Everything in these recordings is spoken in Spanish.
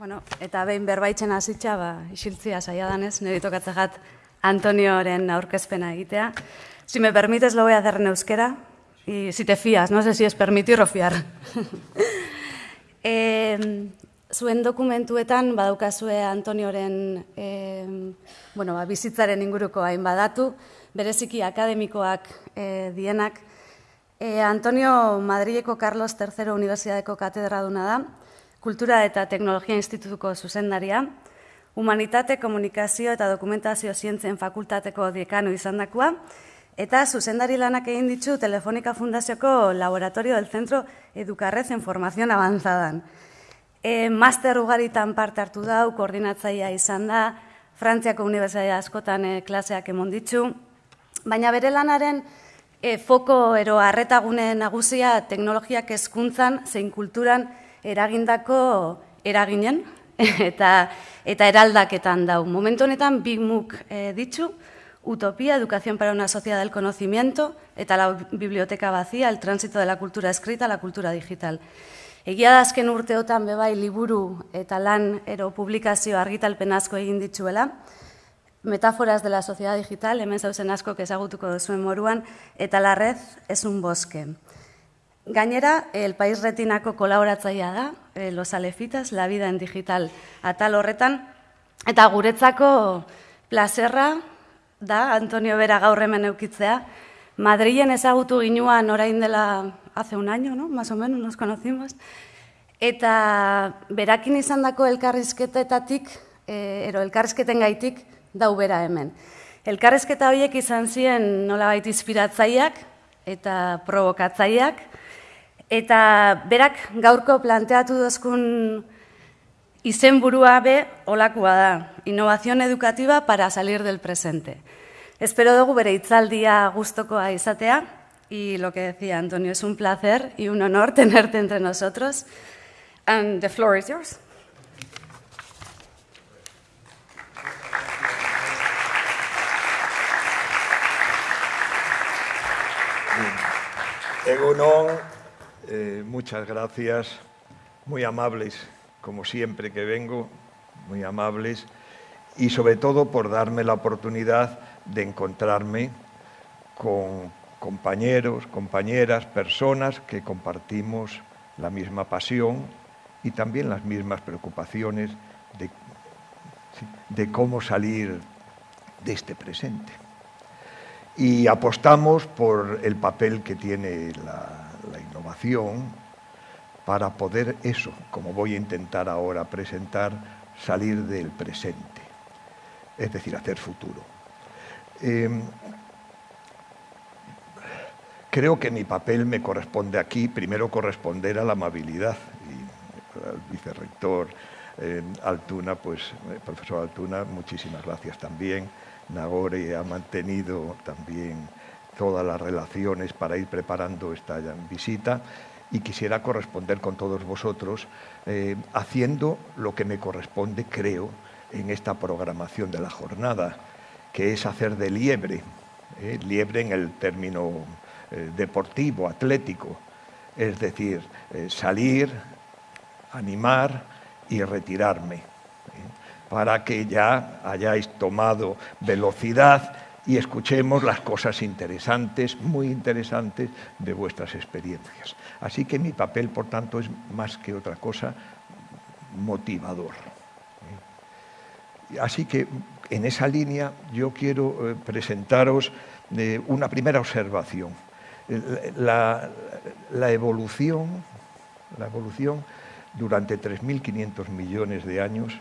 Bueno, eta behin berbaitzen hasitza, ba, isiltzia saia danez, nire tokatzegat Antonioren aurkezpena egitea. Si me permites, lo voy a hacer en euskera. Y si te fías, no sé si es permitir o fiar. e, zuen dokumentuetan, badaukazue Antonioren e, bueno, ba, bizitzaren inguruko hain badatu, bereziki akademikoak e, dienak. E, Antonio Madrileko Carlos III Universidadeko katedraduna da, Kultura eta Teknologia Institutuko zuzendaria, Humanitate, Komunikazio eta Dokumentazio Zientzen Fakultateko dekano izandakoa, eta zuzendari lanak egin ditu Telefonika Fundazioko Laboratorio del Centro Educarrez en Formación Avanzadan. E, master ugaritan parte hartu dau, koordinatzaia izan da, Frantziako Unibertsitatea askotan e, klaseak emon ditu, baina bere lanaren e, foko ero arretagune nagusia teknologiak hezkuntzan zein kulturan eragindako eraginen eta eta eraldaketan dau. Momentu honetan bi muk e, ditu, Utopía, Educación para una Sociedad del Conocimiento, eta la Biblioteca Vacía, el tránsito de la cultura escrita a la cultura digital. Egia da azken urteotan bebai liburu eta lan ero publikazio argitalpen asko egin dituela, Metáforas de la sociedad digital, hemen zauzen asko ezagutuko duzuen moruan, eta la red es un bosque. Gainera, el País Retinako kolaboratzaia da, eh, Los Alefitas, La Vida en Digital atal horretan, eta guretzako plazerra da, Antonio Bera gaur hemen eukitzea, Madrilen ezagutu ginuan orain dela hace un año, ¿no? más o menos nos conocimos, eta berakin izan dako elkarrizketetatik, eh, ero elkarrizketen gaitik, dau bera hemen. Elkarrizketa horiek izan ziren nola baita inspiratzaiak eta provokatzaiak, Eta berak gaurko planteatu dozkun izenburua be olakoa da, innovación educativa para salir del presente. Espero dugu bere itzaldia gustokoa izatea, y lo que decía Antonio, es un placer y un honor tenerte entre nosotros. And the floor is yours. Egunon, eh, muchas gracias, muy amables, como siempre que vengo, muy amables, y sobre todo por darme la oportunidad de encontrarme con compañeros, compañeras, personas que compartimos la misma pasión y también las mismas preocupaciones de, de cómo salir de este presente. Y apostamos por el papel que tiene la, para poder eso, como voy a intentar ahora presentar, salir del presente, es decir, hacer futuro. Eh, creo que mi papel me corresponde aquí, primero corresponder a la amabilidad, y al vicerrector eh, Altuna, pues, eh, profesor Altuna, muchísimas gracias también. Nagore ha mantenido también todas las relaciones para ir preparando esta visita y quisiera corresponder con todos vosotros eh, haciendo lo que me corresponde, creo, en esta programación de la jornada, que es hacer de liebre, eh, liebre en el término eh, deportivo, atlético, es decir, salir, animar y retirarme, para que ya hayáis tomado velocidad y escuchemos las cosas interesantes, muy interesantes, de vuestras experiencias. Así que mi papel, por tanto, es más que otra cosa motivador. Así que en esa línea yo quiero eh, presentaros eh, una primera observación. La, evolución, la evolución durante 3.500 millones de años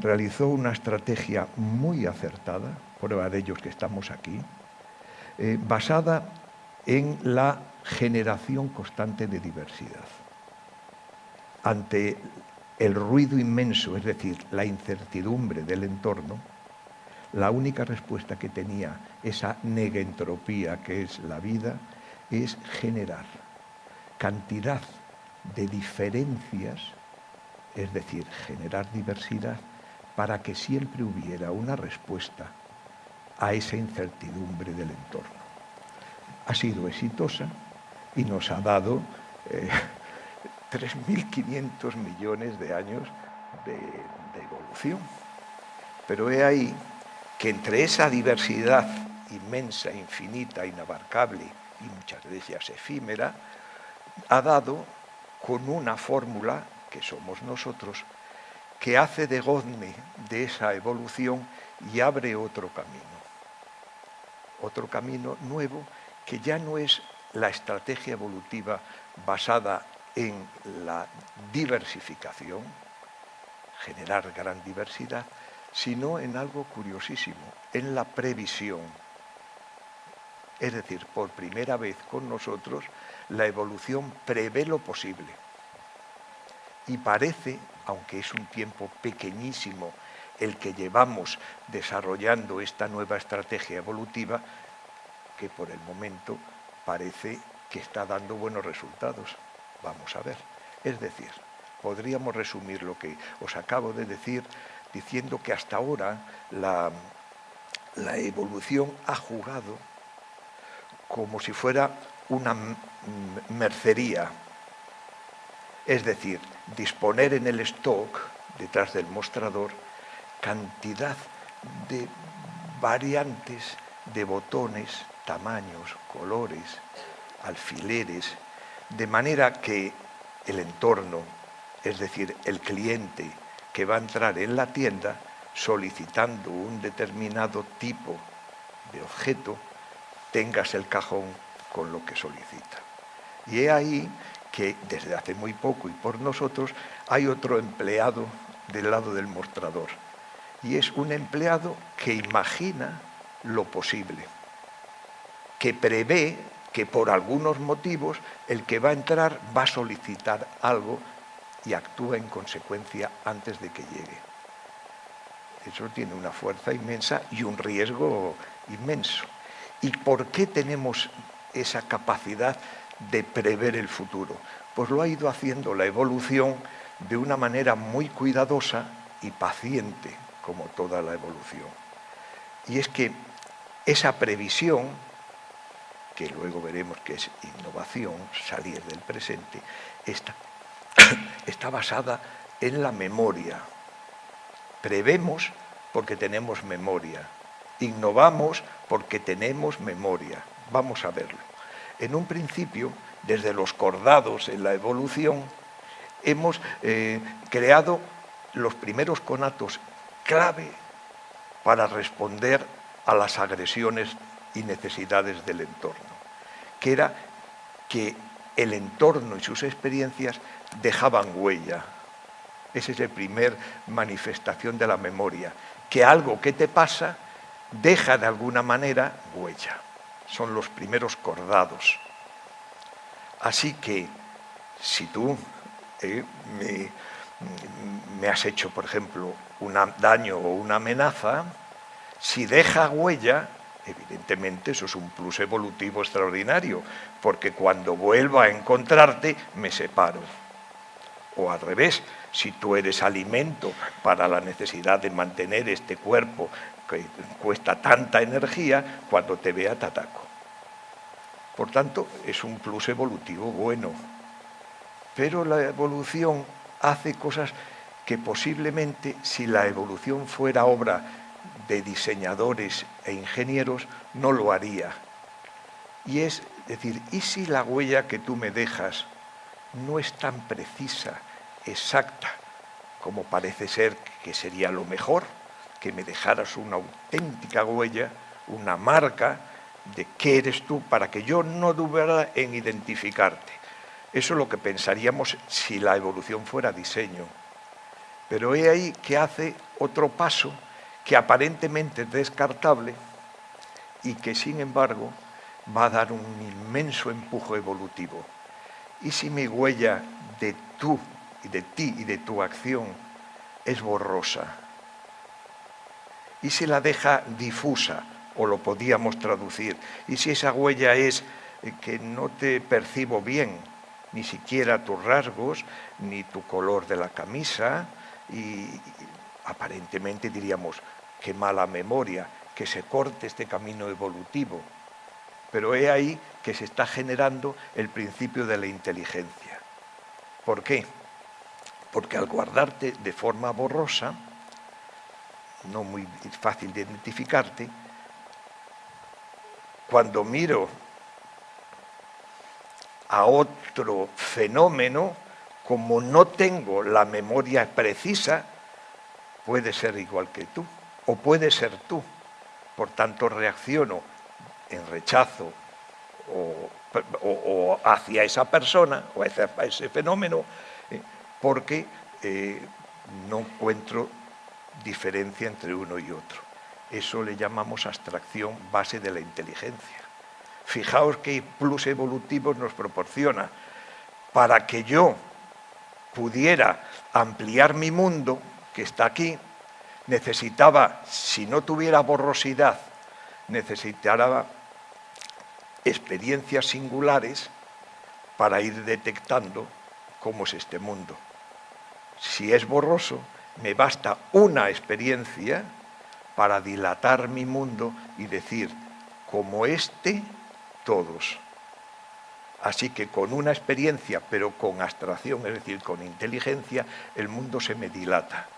realizó una estrategia muy acertada, prueba de ellos que estamos aquí, eh, basada en la generación constante de diversidad. Ante el ruido inmenso, es decir, la incertidumbre del entorno, la única respuesta que tenía esa negentropía que es la vida es generar cantidad de diferencias, es decir, generar diversidad para que siempre hubiera una respuesta a esa incertidumbre del entorno. Ha sido exitosa y nos ha dado eh, 3.500 millones de años de, evolución. Pero he ahí que entre esa diversidad inmensa, infinita, inabarcable y muchas veces efímera, ha dado con una fórmula, que somos nosotros, que hace de gozne de esa evolución y abre otro camino. Otro camino nuevo que ya no es la estrategia evolutiva basada en la diversificación, generar gran diversidad, sino en algo curiosísimo, en la previsión. Es decir, por primera vez con nosotros, la evolución prevé lo posible. Y parece, aunque es un tiempo pequeñísimo el que llevamos desarrollando esta nueva estrategia evolutiva, que por el momento parece que está dando buenos resultados. Vamos a ver. Es decir, podríamos resumir lo que os acabo de decir diciendo que hasta ahora la, evolución ha jugado como si fuera una mercería, es decir, disponer en el stock, detrás del mostrador, cantidad de variantes de botones, tamaños, colores, alfileres, de manera que el entorno, es decir, el cliente que va a entrar en la tienda solicitando un determinado tipo de objeto, tengas el cajón con lo que solicita. Y he ahí que desde hace muy poco y por nosotros hay otro empleado del lado del mostrador. Y es un empleado que imagina lo posible, que prevé que por algunos motivos el que va a entrar va a solicitar algo y actúa en consecuencia antes de que llegue. Eso tiene una fuerza inmensa y un riesgo inmenso. ¿Y por qué tenemos esa capacidad de prever el futuro? Pues lo ha ido haciendo la evolución de una manera muy cuidadosa y paciente, como toda la evolución. Y es que esa previsión que luego veremos que es innovación, salir del presente, está, está basada en la memoria. Prevemos porque tenemos memoria, innovamos porque tenemos memoria. Vamos a verlo. En un principio, desde los cordados en la evolución, hemos eh, creado los primeros conatos clave para responder a las agresiones y necesidades del entorno, que era que el entorno y sus experiencias dejaban huella. Esa es la primera manifestación de la memoria, que algo que te pasa deja de alguna manera huella. Son los primeros cordados. Así que si tú eh, me has hecho, por ejemplo, un daño o una amenaza, si deja huella, Evidentemente eso es un plus evolutivo extraordinario, porque cuando vuelva a encontrarte me separo. O al revés, si tú eres alimento para la necesidad de mantener este cuerpo que cuesta tanta energía, cuando te vea te ataco. Por tanto, es un plus evolutivo bueno. Pero la evolución hace cosas que posiblemente si la evolución fuera obra de diseñadores e ingenieros no lo haría. Y es decir, ¿y si la huella que tú me dejas no es tan precisa, exacta, como parece ser que sería lo mejor, que me dejaras una auténtica huella, una marca de qué eres tú, para que yo no dudara en identificarte? Eso es lo que pensaríamos si la evolución fuera diseño. Pero he ahí que hace otro paso que aparentemente es descartable y que sin embargo va a dar un inmenso empujo evolutivo. ¿Y si mi huella de tú y de ti y de tu acción es borrosa? ¿Y si la deja difusa? O lo podíamos traducir. ¿Y si esa huella es que no te percibo bien, ni siquiera tus rasgos, ni tu color de la camisa, y aparentemente diríamos, qué mala memoria, que se corte este camino evolutivo. Pero he ahí que se está generando el principio de la inteligencia. ¿Por qué? Porque al guardarte de forma borrosa, no muy fácil de identificarte, cuando miro a otro fenómeno, como no tengo la memoria precisa, puede ser igual que tú, o puede ser tú. Por tanto, reacciono en rechazo o, hacia esa persona o hacia ese fenómeno, eh, porque eh, no encuentro diferencia entre uno y otro. Eso le llamamos abstracción base de la inteligencia. Fijaos qué plus evolutivos nos proporciona. Para que yo pudiera ampliar mi mundo, que está aquí, necesitaba, si no tuviera borrosidad, necesitaba experiencias singulares para ir detectando cómo es este mundo. Si es borroso, me basta una experiencia para dilatar mi mundo y decir, como este, todos. Así que con una experiencia, pero con abstracción, es decir, con inteligencia, el mundo se me dilata.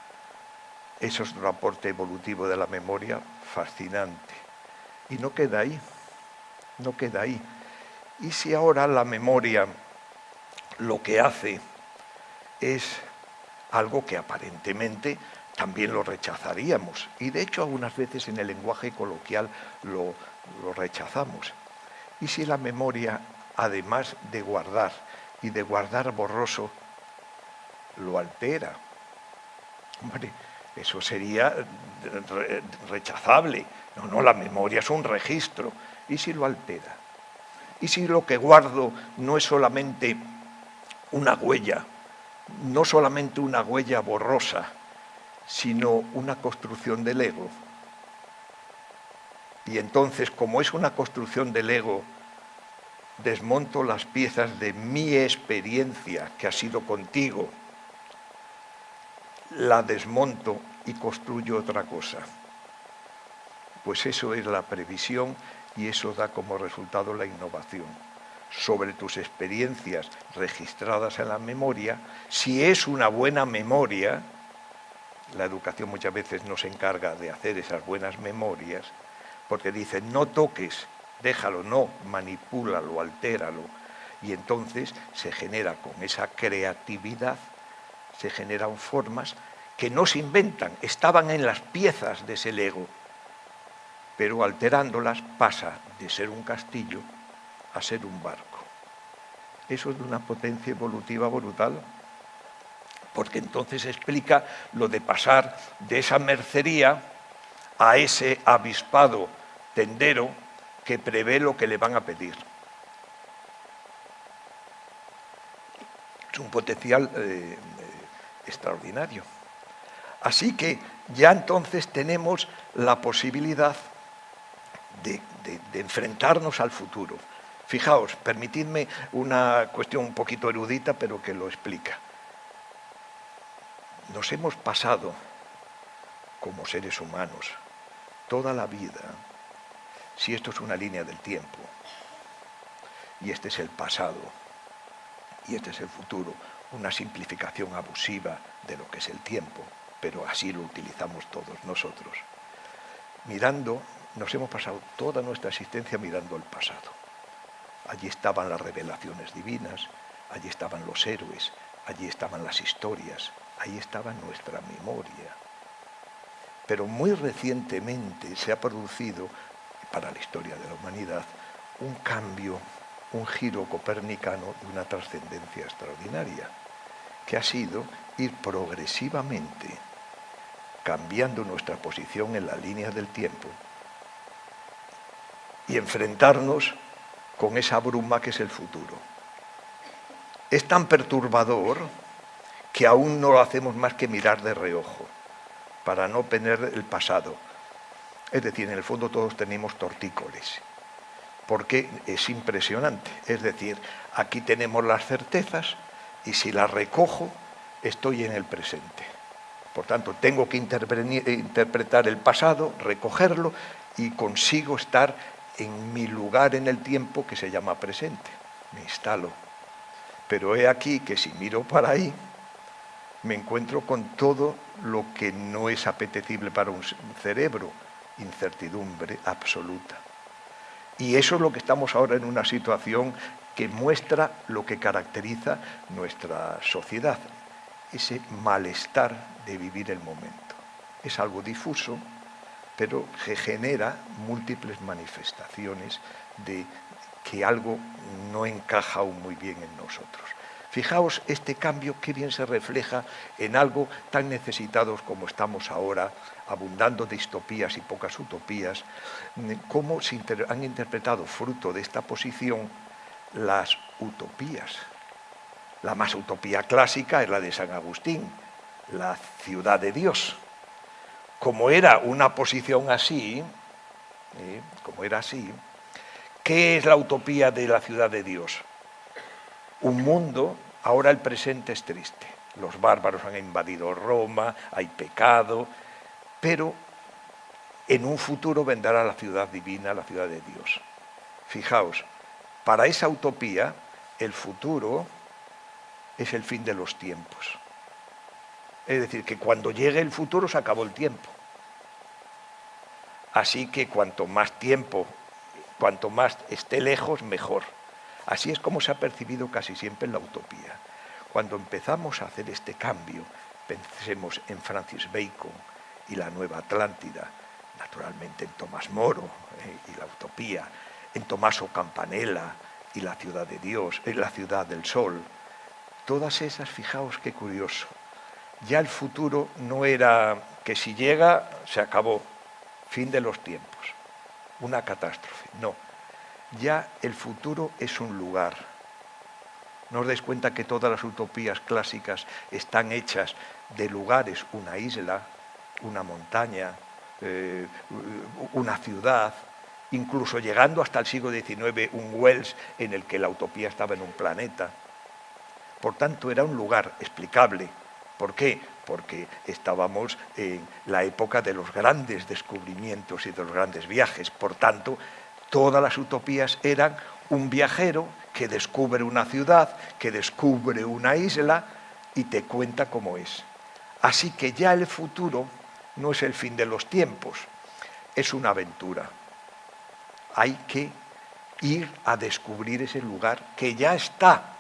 Eso es un aporte evolutivo de la memoria fascinante. Y no queda ahí, no queda ahí. Y si ahora la memoria lo que hace es algo que aparentemente también lo rechazaríamos. Y de hecho algunas veces en el lenguaje coloquial lo, lo rechazamos. ¿Y si la memoria, además de guardar y de guardar borroso, lo altera? Hombre, eso sería rechazable. No, no, la memoria es un registro. ¿Y si lo altera? ¿Y si lo que guardo no es solamente una huella, no solamente una huella borrosa, sino una construcción del ego? Y entonces, como es una construcción del ego, desmonto las piezas de mi experiencia que ha sido contigo, la desmonto y construyo otra cosa. Pues eso es la previsión y eso da como resultado la innovación. Sobre tus experiencias registradas en la memoria, si es una buena memoria, la educación muchas veces nos encarga de hacer esas buenas memorias, porque dice, no toques, déjalo, no, manipúlalo, altéralo. Y entonces se genera con esa creatividad, se generan formas que no se inventan, estaban en las piezas de ese Lego, pero alterándolas pasa de ser un castillo a ser un barco. Eso es de una potencia evolutiva brutal, porque entonces explica lo de pasar de esa mercería a ese avispado tendero que prevé lo que le van a pedir. Es un potencial eh, extraordinario. Así que ya entonces tenemos la posibilidad de, de enfrentarnos al futuro. Fijaos, permitidme una cuestión un poquito erudita, pero que lo explica. Nos hemos pasado, como seres humanos, toda la vida, si esto es una línea del tiempo, y este es el pasado, y este es el futuro, una simplificación abusiva de lo que es el tiempo, pero así lo utilizamos todos nosotros. Mirando, nos hemos pasado toda nuestra existencia mirando el pasado. Allí estaban las revelaciones divinas, allí estaban los héroes, allí estaban las historias, ahí estaba nuestra memoria. Pero muy recientemente se ha producido, para la historia de la humanidad, un cambio, un giro copernicano de una trascendencia extraordinaria, que ha sido ir progresivamente cambiando nuestra posición en la línea del tiempo y enfrentarnos con esa bruma que es el futuro. Es tan perturbador que aún no lo hacemos más que mirar de reojo para no tener el pasado. Es decir, en el fondo todos tenemos tortícolis, porque es impresionante. Es decir, aquí tenemos las certezas y si las recojo, estoy en el presente. Por tanto, tengo que interpretar el pasado, recogerlo y consigo estar en mi lugar en el tiempo que se llama presente. Me instalo. Pero he aquí que si miro para ahí, me encuentro con todo lo que no es apetecible para un cerebro, incertidumbre absoluta. Y eso es lo que estamos ahora en una situación que muestra lo que caracteriza nuestra sociedad, ese malestar de vivir el momento. Es algo difuso, pero que genera múltiples manifestaciones de que algo no encaja aún muy bien en nosotros. Fijaos este cambio qué bien se refleja en algo tan necesitados como estamos ahora, abundando distopías y pocas utopías, cómo se han interpretado fruto de esta posición las utopías. La más utopía clásica es la de San Agustín, la ciudad de Dios. Como era una posición así, ¿eh? como era así, ¿qué es la utopía de la ciudad de Dios? Un mundo, ahora el presente es triste. Los bárbaros han invadido Roma, hay pecado, pero en un futuro vendrá la ciudad divina, la ciudad de Dios. Fijaos, para esa utopía el futuro es el fin de los tiempos. Es decir, que cuando llegue el futuro se acabó el tiempo. Así que cuanto más tiempo, cuanto más esté lejos, mejor. Así es como se ha percibido casi siempre en la utopía. Cuando empezamos a hacer este cambio, pensemos en Francis Bacon y la Nueva Atlántida, naturalmente en Tomás Moro eh, y la utopía, en Tomaso Campanella y la ciudad de Dios, en la ciudad del sol. Todas esas, fijaos qué curioso. Ya el futuro no era que si llega, se acabó, fin de los tiempos, una catástrofe. No, ya el futuro es un lugar. ¿No os dais cuenta que todas las utopías clásicas están hechas de lugares, una isla, una montaña, eh, una ciudad, incluso llegando hasta el siglo XIX un Wells en el que la utopía estaba en un planeta. Por tanto, era un lugar explicable. ¿Por qué? Porque estábamos en la época de los grandes descubrimientos y de los grandes viajes. Por tanto, todas las utopías eran un viajero que descubre una ciudad, que descubre una isla y te cuenta cómo es. Así que ya el futuro no es el fin de los tiempos, es una aventura. Hay que ir a descubrir ese lugar que ya está.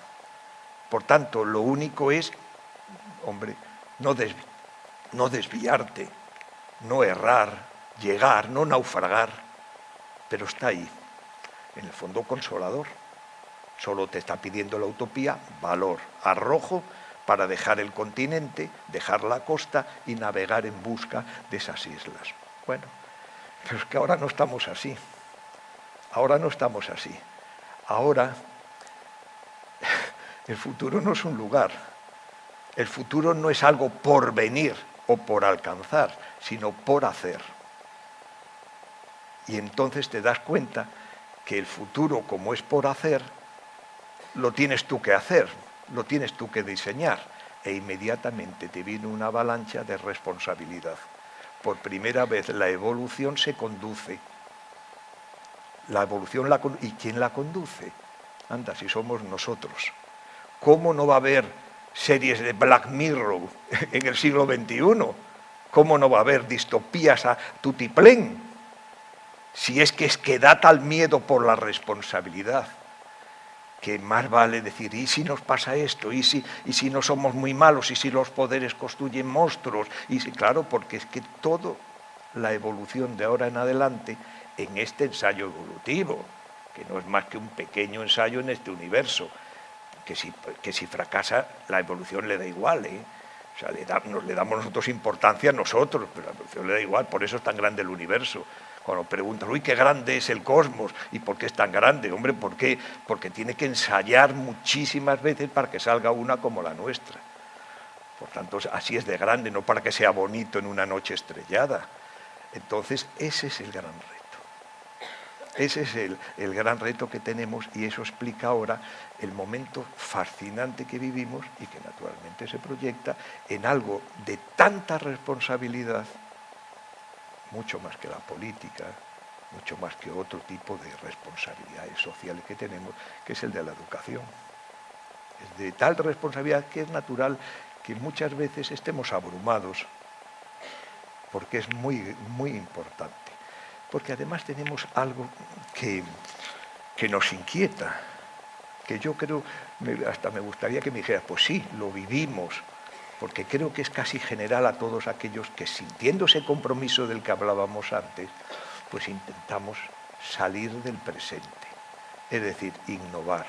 Por tanto, lo único es, hombre, no, desviarte, no errar, llegar, no naufragar, pero está ahí, en el fondo consolador. Solo te está pidiendo la utopía valor, arrojo para dejar el continente, dejar la costa y navegar en busca de esas islas. Bueno, pero es que ahora no estamos así. Ahora no estamos así. Ahora el futuro no es un lugar. El futuro no es algo por venir o por alcanzar, sino por hacer. Y entonces te das cuenta que el futuro, como es por hacer, lo tienes tú que hacer, lo tienes tú que diseñar e inmediatamente te viene una avalancha de responsabilidad. Por primera vez la evolución se conduce. La evolución la, ¿Y quién la conduce? Anda, si somos nosotros. ¿Cómo no va a haber series de Black Mirror en el siglo XXI? ¿Cómo no va a haber distopías a tutiplén? Si es que es que da tal miedo por la responsabilidad que más vale decir, ¿y si nos pasa esto? ¿Y si, ¿Y si no somos muy malos? ¿Y si los poderes construyen monstruos? Y si, claro, porque es que todo la evolución de ahora en adelante en este ensayo evolutivo, que no es más que un pequeño ensayo en este universo, que si, que si fracasa la evolución le da igual, ¿eh? O sea, nos, le damos nosotros importancia a nosotros, pero la evolución le da igual, por eso es tan grande el universo. Cuando preguntan, uy, qué grande es el cosmos y por qué es tan grande, hombre, ¿por qué? Porque tiene que ensayar muchísimas veces para que salga una como la nuestra. Por tanto, así es de grande, no para que sea bonito en una noche estrellada. Entonces, ese es el gran reto. Ese es el, el gran reto que tenemos y eso explica ahora el momento fascinante que vivimos y que naturalmente se proyecta en algo de tanta responsabilidad mucho más que la política, mucho más que otro tipo de responsabilidades sociales que tenemos, que es el de la educación. es de tal responsabilidad que es natural que muchas veces estemos abrumados, porque es muy, muy importante. Porque además tenemos algo que, que nos inquieta, que yo creo, hasta me gustaría que me dijeras, pues sí, lo vivimos, porque creo que es casi general a todos aquellos que sintiendo ese compromiso del que hablábamos antes, pues intentamos salir del presente, es decir, innovar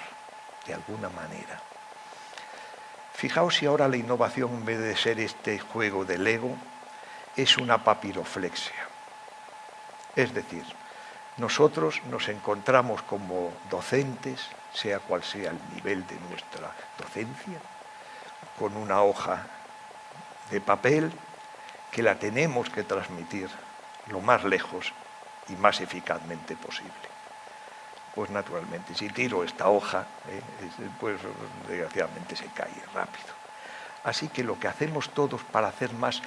de alguna manera. Fijaos si ahora la innovación, en vez de ser este juego del ego, es una papiroflexia. Es decir, nosotros nos encontramos como docentes, sea cual sea el nivel de nuestra docencia, con una hoja de papel que la tenemos que transmitir lo más lejos y más eficazmente posible. Pues naturalmente, si tiro esta hoja, eh, pues desgraciadamente se cae rápido. Así que lo que hacemos todos para hacer más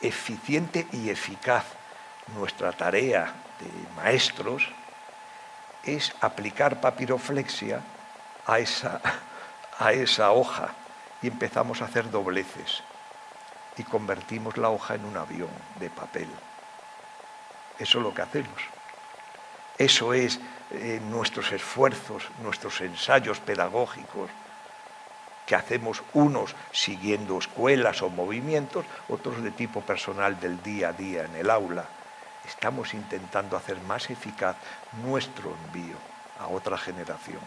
eficiente y eficaz nuestra tarea de maestros es aplicar papiroflexia a esa, a esa hoja y empezamos a hacer dobleces y convertimos la hoja en un avión de papel. Eso es lo que hacemos. Eso es eh, nuestros esfuerzos, nuestros ensayos pedagógicos, que hacemos unos siguiendo escuelas o movimientos, otros de tipo personal del día a día en el aula. Estamos intentando hacer más eficaz nuestro envío a otra generación.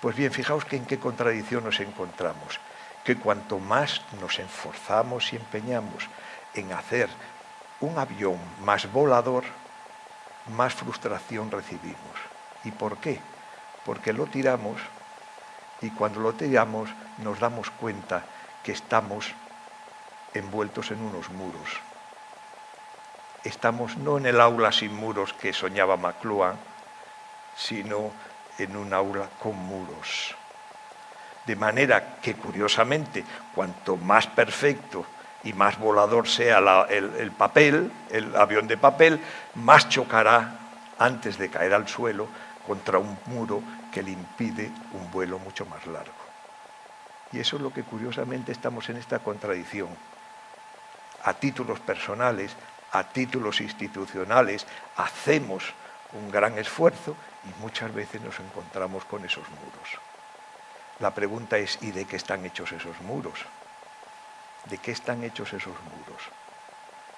Pues bien, fijaos que en qué contradicción nos encontramos que cuanto más nos esforzamos y empeñamos en hacer un avión más volador, más frustración recibimos. ¿Y por qué? Porque lo tiramos y cuando lo tiramos nos damos cuenta que estamos envueltos en unos muros. Estamos no en el aula sin muros que soñaba McLuhan, sino en un aula con muros. De manera que, curiosamente, cuanto más perfecto y más volador sea el, papel, el avión de papel, más chocará antes de caer al suelo contra un muro que le impide un vuelo mucho más largo. Y eso es lo que curiosamente estamos en esta contradicción. A títulos personales, a títulos institucionales, hacemos un gran esfuerzo y muchas veces nos encontramos con esos muros. La pregunta es, ¿y de qué están hechos esos muros? ¿De qué están hechos esos muros?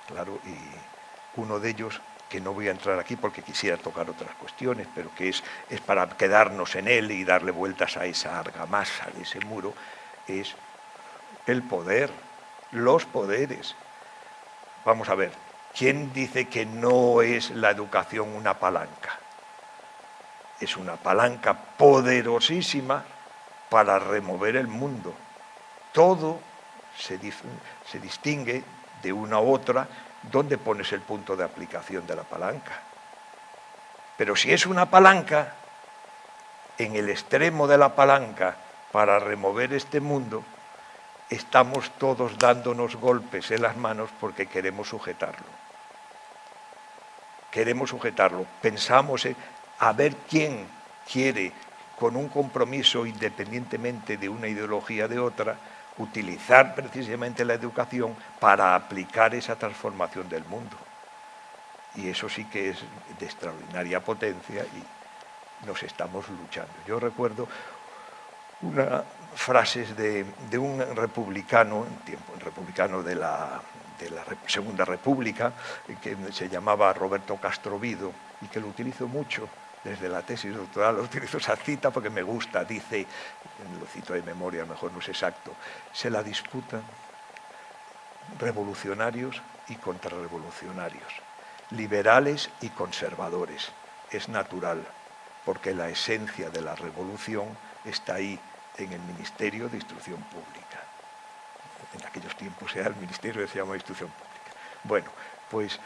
Claro, y uno de ellos, que no voy a entrar aquí porque quisiera tocar otras cuestiones, pero que es, es para quedarnos en él y darle vueltas a esa argamasa de ese muro, es el poder, los poderes. Vamos a ver, ¿quién dice que no es la educación una palanca? Es una palanca poderosísima para remover el mundo. Todo se, distingue de una a otra dónde pones el punto de aplicación de la palanca. Pero si es una palanca, en el extremo de la palanca para remover este mundo, estamos todos dándonos golpes en las manos porque queremos sujetarlo. Queremos sujetarlo. Pensamos en a ver quién quiere con un compromiso independientemente de una ideología de otra, utilizar precisamente la educación para aplicar esa transformación del mundo. Y eso sí que es de extraordinaria potencia y nos estamos luchando. Yo recuerdo unas frases de, un republicano, tiempo, republicano de la, de la Segunda República, que se llamaba Roberto Castrovido y que lo utilizo mucho desde la tesis doctoral, utilizo esa cita porque me gusta, dice, lo cito de memoria, a lo mejor no es exacto, se la disputan revolucionarios y contrarrevolucionarios, liberales y conservadores. Es natural, porque la esencia de la revolución está ahí en el Ministerio de Instrucción Pública. En aquellos tiempos era el Ministerio de Instrucción Pública. Bueno, pues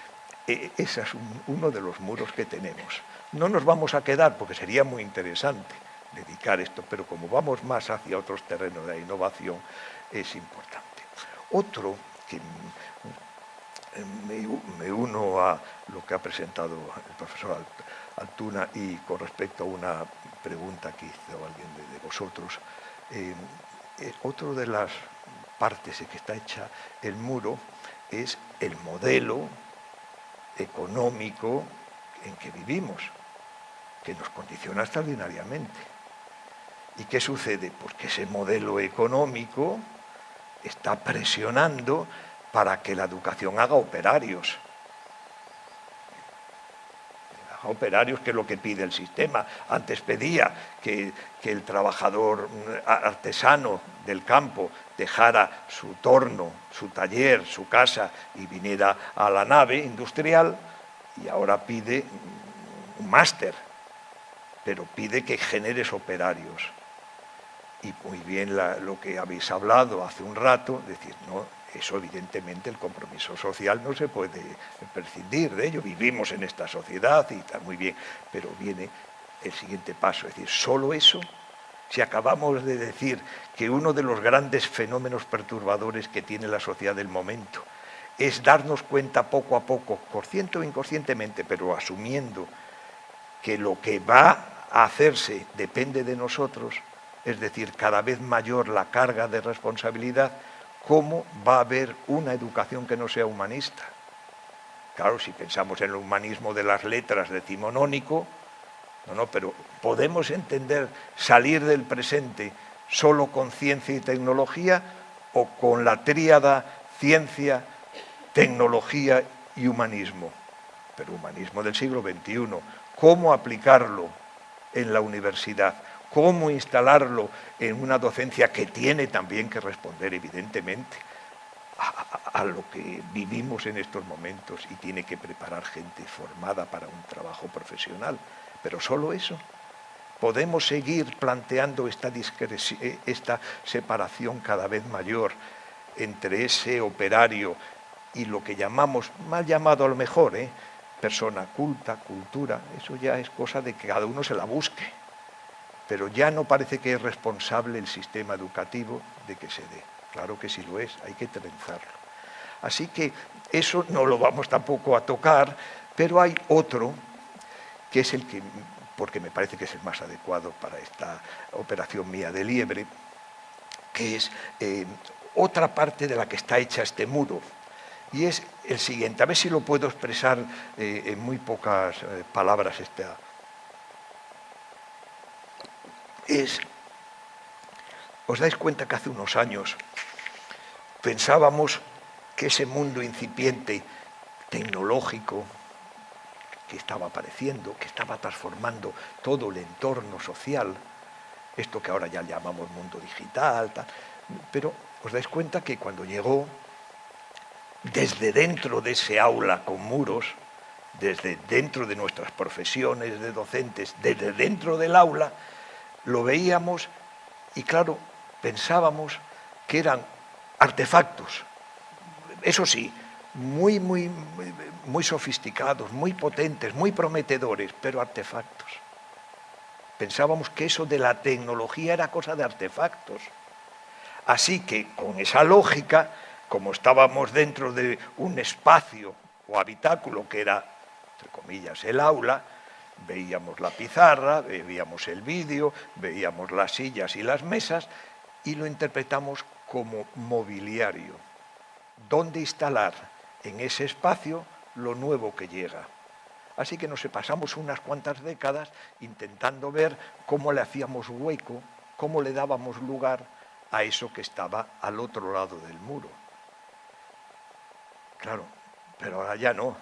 e, ese es uno de los muros que tenemos. No nos vamos a quedar, porque sería muy interesante dedicar esto, pero como vamos más hacia otros terrenos de innovación, es importante. Otro que me, uno a lo que ha presentado el profesor Altuna y con respecto a una pregunta que hizo alguien de, vosotros, eh, eh, otro de las partes en que está hecha el muro es el modelo económico en que vivimos, que nos condiciona extraordinariamente. ¿Y qué sucede? Porque ese modelo económico está presionando para que la educación haga operarios. Haga operarios, que es lo que pide el sistema. Antes pedía que, el trabajador artesano del campo dejara su torno, su taller, su casa y viniera a la nave industrial y ahora pide un máster, pero pide que generes operarios. Y muy bien lo que habéis hablado hace un rato, decir, no, eso evidentemente el compromiso social no se puede prescindir de ello, vivimos en esta sociedad y está muy bien, pero viene el siguiente paso, es decir, solo eso, si acabamos de decir que uno de los grandes fenómenos perturbadores que tiene la sociedad del momento es darnos cuenta poco a poco, consciente o inconscientemente, pero asumiendo que lo que va a hacerse depende de nosotros, es decir, cada vez mayor la carga de responsabilidad, ¿cómo va a haber una educación que no sea humanista? Claro, si pensamos en el humanismo de las letras decimonónico, no, no, pero podemos entender salir del presente solo con ciencia y tecnología o con la tríada ciencia, tecnología y humanismo. Pero humanismo del siglo XXI, ¿cómo aplicarlo en la universidad? cómo instalarlo en una docencia que tiene también que responder, evidentemente, a, lo que vivimos en estos momentos y tiene que preparar gente formada para un trabajo profesional. Pero solo eso. Podemos seguir planteando esta, esta separación cada vez mayor entre ese operario y lo que llamamos, mal llamado a lo mejor, ¿eh? Persona culta, cultura, eso ya es cosa de que cada uno se la busque pero ya no parece que es responsable el sistema educativo de que se dé. Claro que sí lo es, hay que trenzarlo. Así que eso no lo vamos tampoco a tocar, pero hay otro que es el que, porque me parece que es el más adecuado para esta operación mía de liebre, que es eh, otra parte de la que está hecha este muro, y es el siguiente, a ver si lo puedo expresar eh, en muy pocas eh, palabras esta, es, os dais cuenta que hace unos años pensábamos que ese mundo incipiente tecnológico que estaba apareciendo, que estaba transformando todo el entorno social, esto que ahora ya llamamos mundo digital, pero os dais cuenta que cuando llegó, desde dentro de ese aula con muros, desde dentro de nuestras profesiones de docentes, desde dentro del aula, lo veíamos y claro, pensábamos que eran artefactos, eso sí, muy, muy, muy sofisticados, muy potentes, muy prometedores, pero artefactos. Pensábamos que eso de la tecnología era cosa de artefactos. Así que con esa lógica, como estábamos dentro de un espacio o habitáculo que era, entre comillas, el aula, Veíamos la pizarra, veíamos el vídeo, veíamos las sillas y las mesas y lo interpretamos como mobiliario. ¿Dónde instalar en ese espacio lo nuevo que llega? Así que nos pasamos unas cuantas décadas intentando ver cómo le hacíamos hueco, cómo le dábamos lugar a eso que estaba al otro lado del muro. Claro, pero ahora ya no.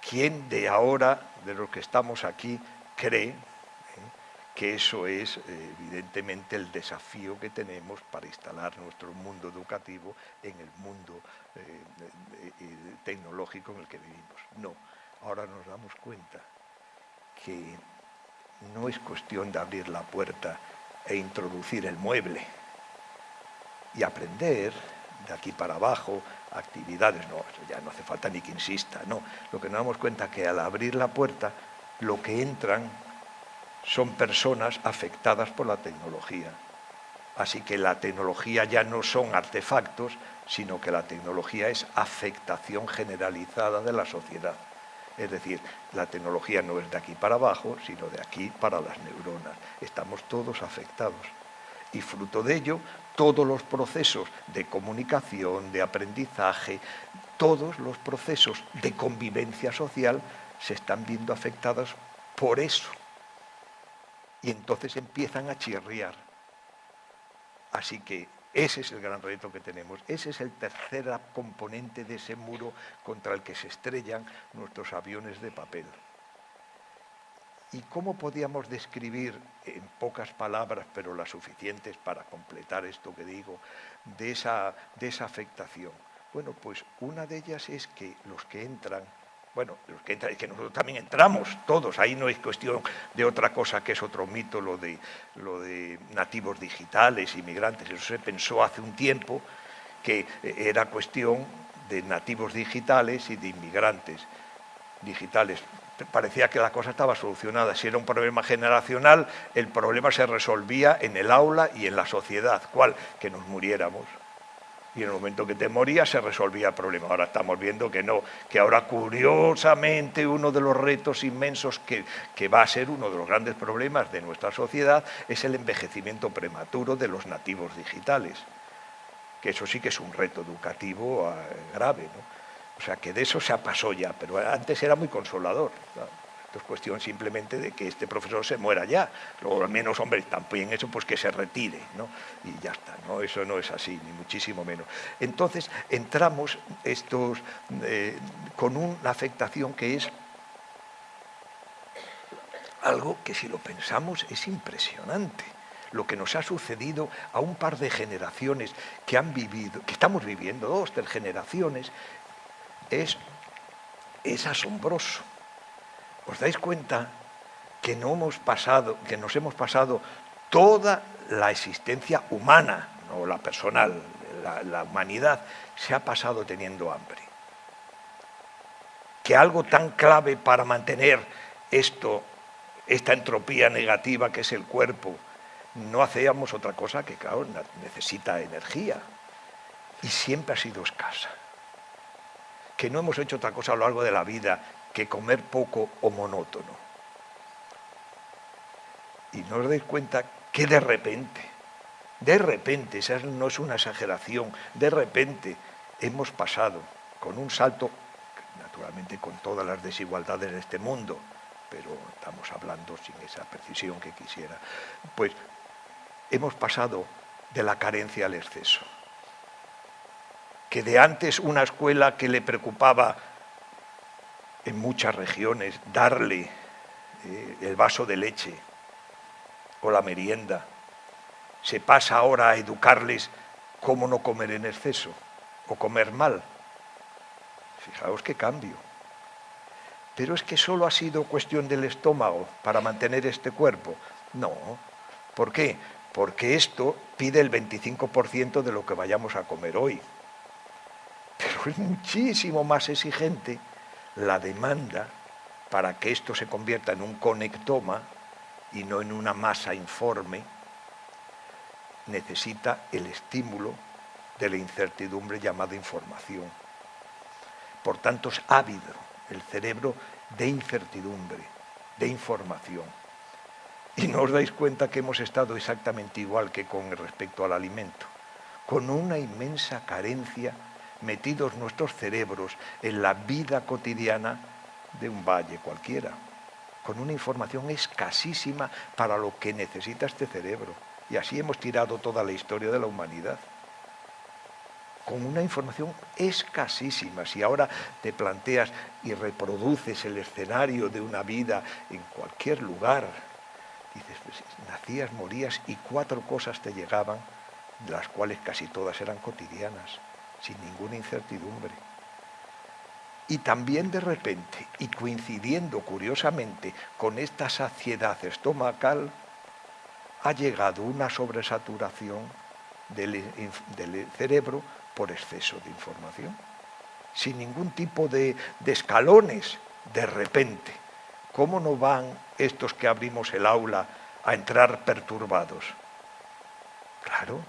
¿Quién de ahora, de los que estamos aquí, cree eh, que eso es eh, evidentemente el desafío que tenemos para instalar nuestro mundo educativo en el mundo eh, tecnológico en el que vivimos? No, ahora nos damos cuenta que no es cuestión de abrir la puerta e introducir el mueble y aprender de aquí para abajo, actividades, no, ya no hace falta ni que insista, no. Lo que nos damos cuenta es que al abrir la puerta, lo que entran son personas afectadas por la tecnología. Así que la tecnología ya no son artefactos, sino que la tecnología es afectación generalizada de la sociedad. Es decir, la tecnología no es de aquí para abajo, sino de aquí para las neuronas. Estamos todos afectados. Y fruto de ello, todos los procesos de comunicación, de aprendizaje, todos los procesos de convivencia social se están viendo afectados por eso. Y entonces empiezan a chirriar. Así que ese es el gran reto que tenemos. Ese es el tercer componente de ese muro contra el que se estrellan nuestros aviones de papel. ¿Y cómo podíamos describir en pocas palabras, pero las suficientes para completar esto que digo, de esa, de afectación? Bueno, pues una de ellas es que los que entran bueno, que, que nosotros también entramos todos, ahí no es cuestión de otra cosa que es otro mito, lo de, lo de nativos digitales, inmigrantes, eso se pensó hace un tiempo que era cuestión de nativos digitales y de inmigrantes digitales. Parecía que la cosa estaba solucionada. Si era un problema generacional, el problema se resolvía en el aula y en la sociedad. ¿Cuál? Que nos muriéramos y en el momento que te morías se resolvía el problema. Ahora estamos viendo que no, que ahora curiosamente uno de los retos inmensos que, que, va a ser uno de los grandes problemas de nuestra sociedad es el envejecimiento prematuro de los nativos digitales, que eso sí que es un reto educativo eh, grave. ¿no? O sea, que de eso se pasó ya, pero antes era muy consolador. Es cuestión simplemente de que este profesor se muera ya. Luego, al menos, hombre, también eso, pues que se retire, ¿no? Y ya está, ¿no? Eso no es así, ni muchísimo menos. Entonces, entramos estos, eh, con una afectación que es algo que si lo pensamos es impresionante lo que nos ha sucedido a un par de generaciones que han vivido, que estamos viviendo, dos, tres generaciones, es, es asombroso. ¿Os dais cuenta que, no hemos pasado, que nos hemos pasado toda la existencia humana, no la personal, la, la humanidad, se ha pasado teniendo hambre? Que algo tan clave para mantener esto, esta entropía negativa que es el cuerpo, no hacíamos otra cosa que, claro, necesita energía y siempre ha sido escasa. Que no hemos hecho otra cosa a lo largo de la vida que comer poco o monótono. Y no os dais cuenta que de repente, de repente, esa no es una exageración, de repente hemos pasado con un salto, naturalmente con todas las desigualdades de este mundo, pero estamos hablando sin esa precisión que quisiera, pues hemos pasado de la carencia al exceso. Que de antes una escuela que le preocupaba en muchas regiones darle eh, el vaso de leche o la merienda. Se pasa ahora a educarles cómo no comer en exceso o comer mal. Fijaos qué cambio. Pero es que solo ha sido cuestión del estómago para mantener este cuerpo. No. ¿Por qué? Porque esto pide el 25% de lo que vayamos a comer hoy. Muchísimo más exigente la demanda para que esto se convierta en un conectoma y no en una masa informe, necesita el estímulo de la incertidumbre llamada información. Por tanto, es ávido el cerebro de incertidumbre, de información. Y no os dais cuenta que hemos estado exactamente igual que con respecto al alimento, con una inmensa carencia metidos nuestros cerebros en la vida cotidiana de un valle cualquiera, con una información escasísima para lo que necesita este cerebro. Y así hemos tirado toda la historia de la humanidad. Con una información escasísima. Si ahora te planteas y reproduces el escenario de una vida en cualquier lugar, dices, pues, nacías, morías y cuatro cosas te llegaban, de las cuales casi todas eran cotidianas sin ninguna incertidumbre. Y también de repente, y coincidiendo curiosamente con esta saciedad estomacal, ha llegado una sobresaturación del, cerebro por exceso de información, sin ningún tipo de, de escalones, de repente. ¿Cómo no van estos que abrimos el aula a entrar perturbados? Claro,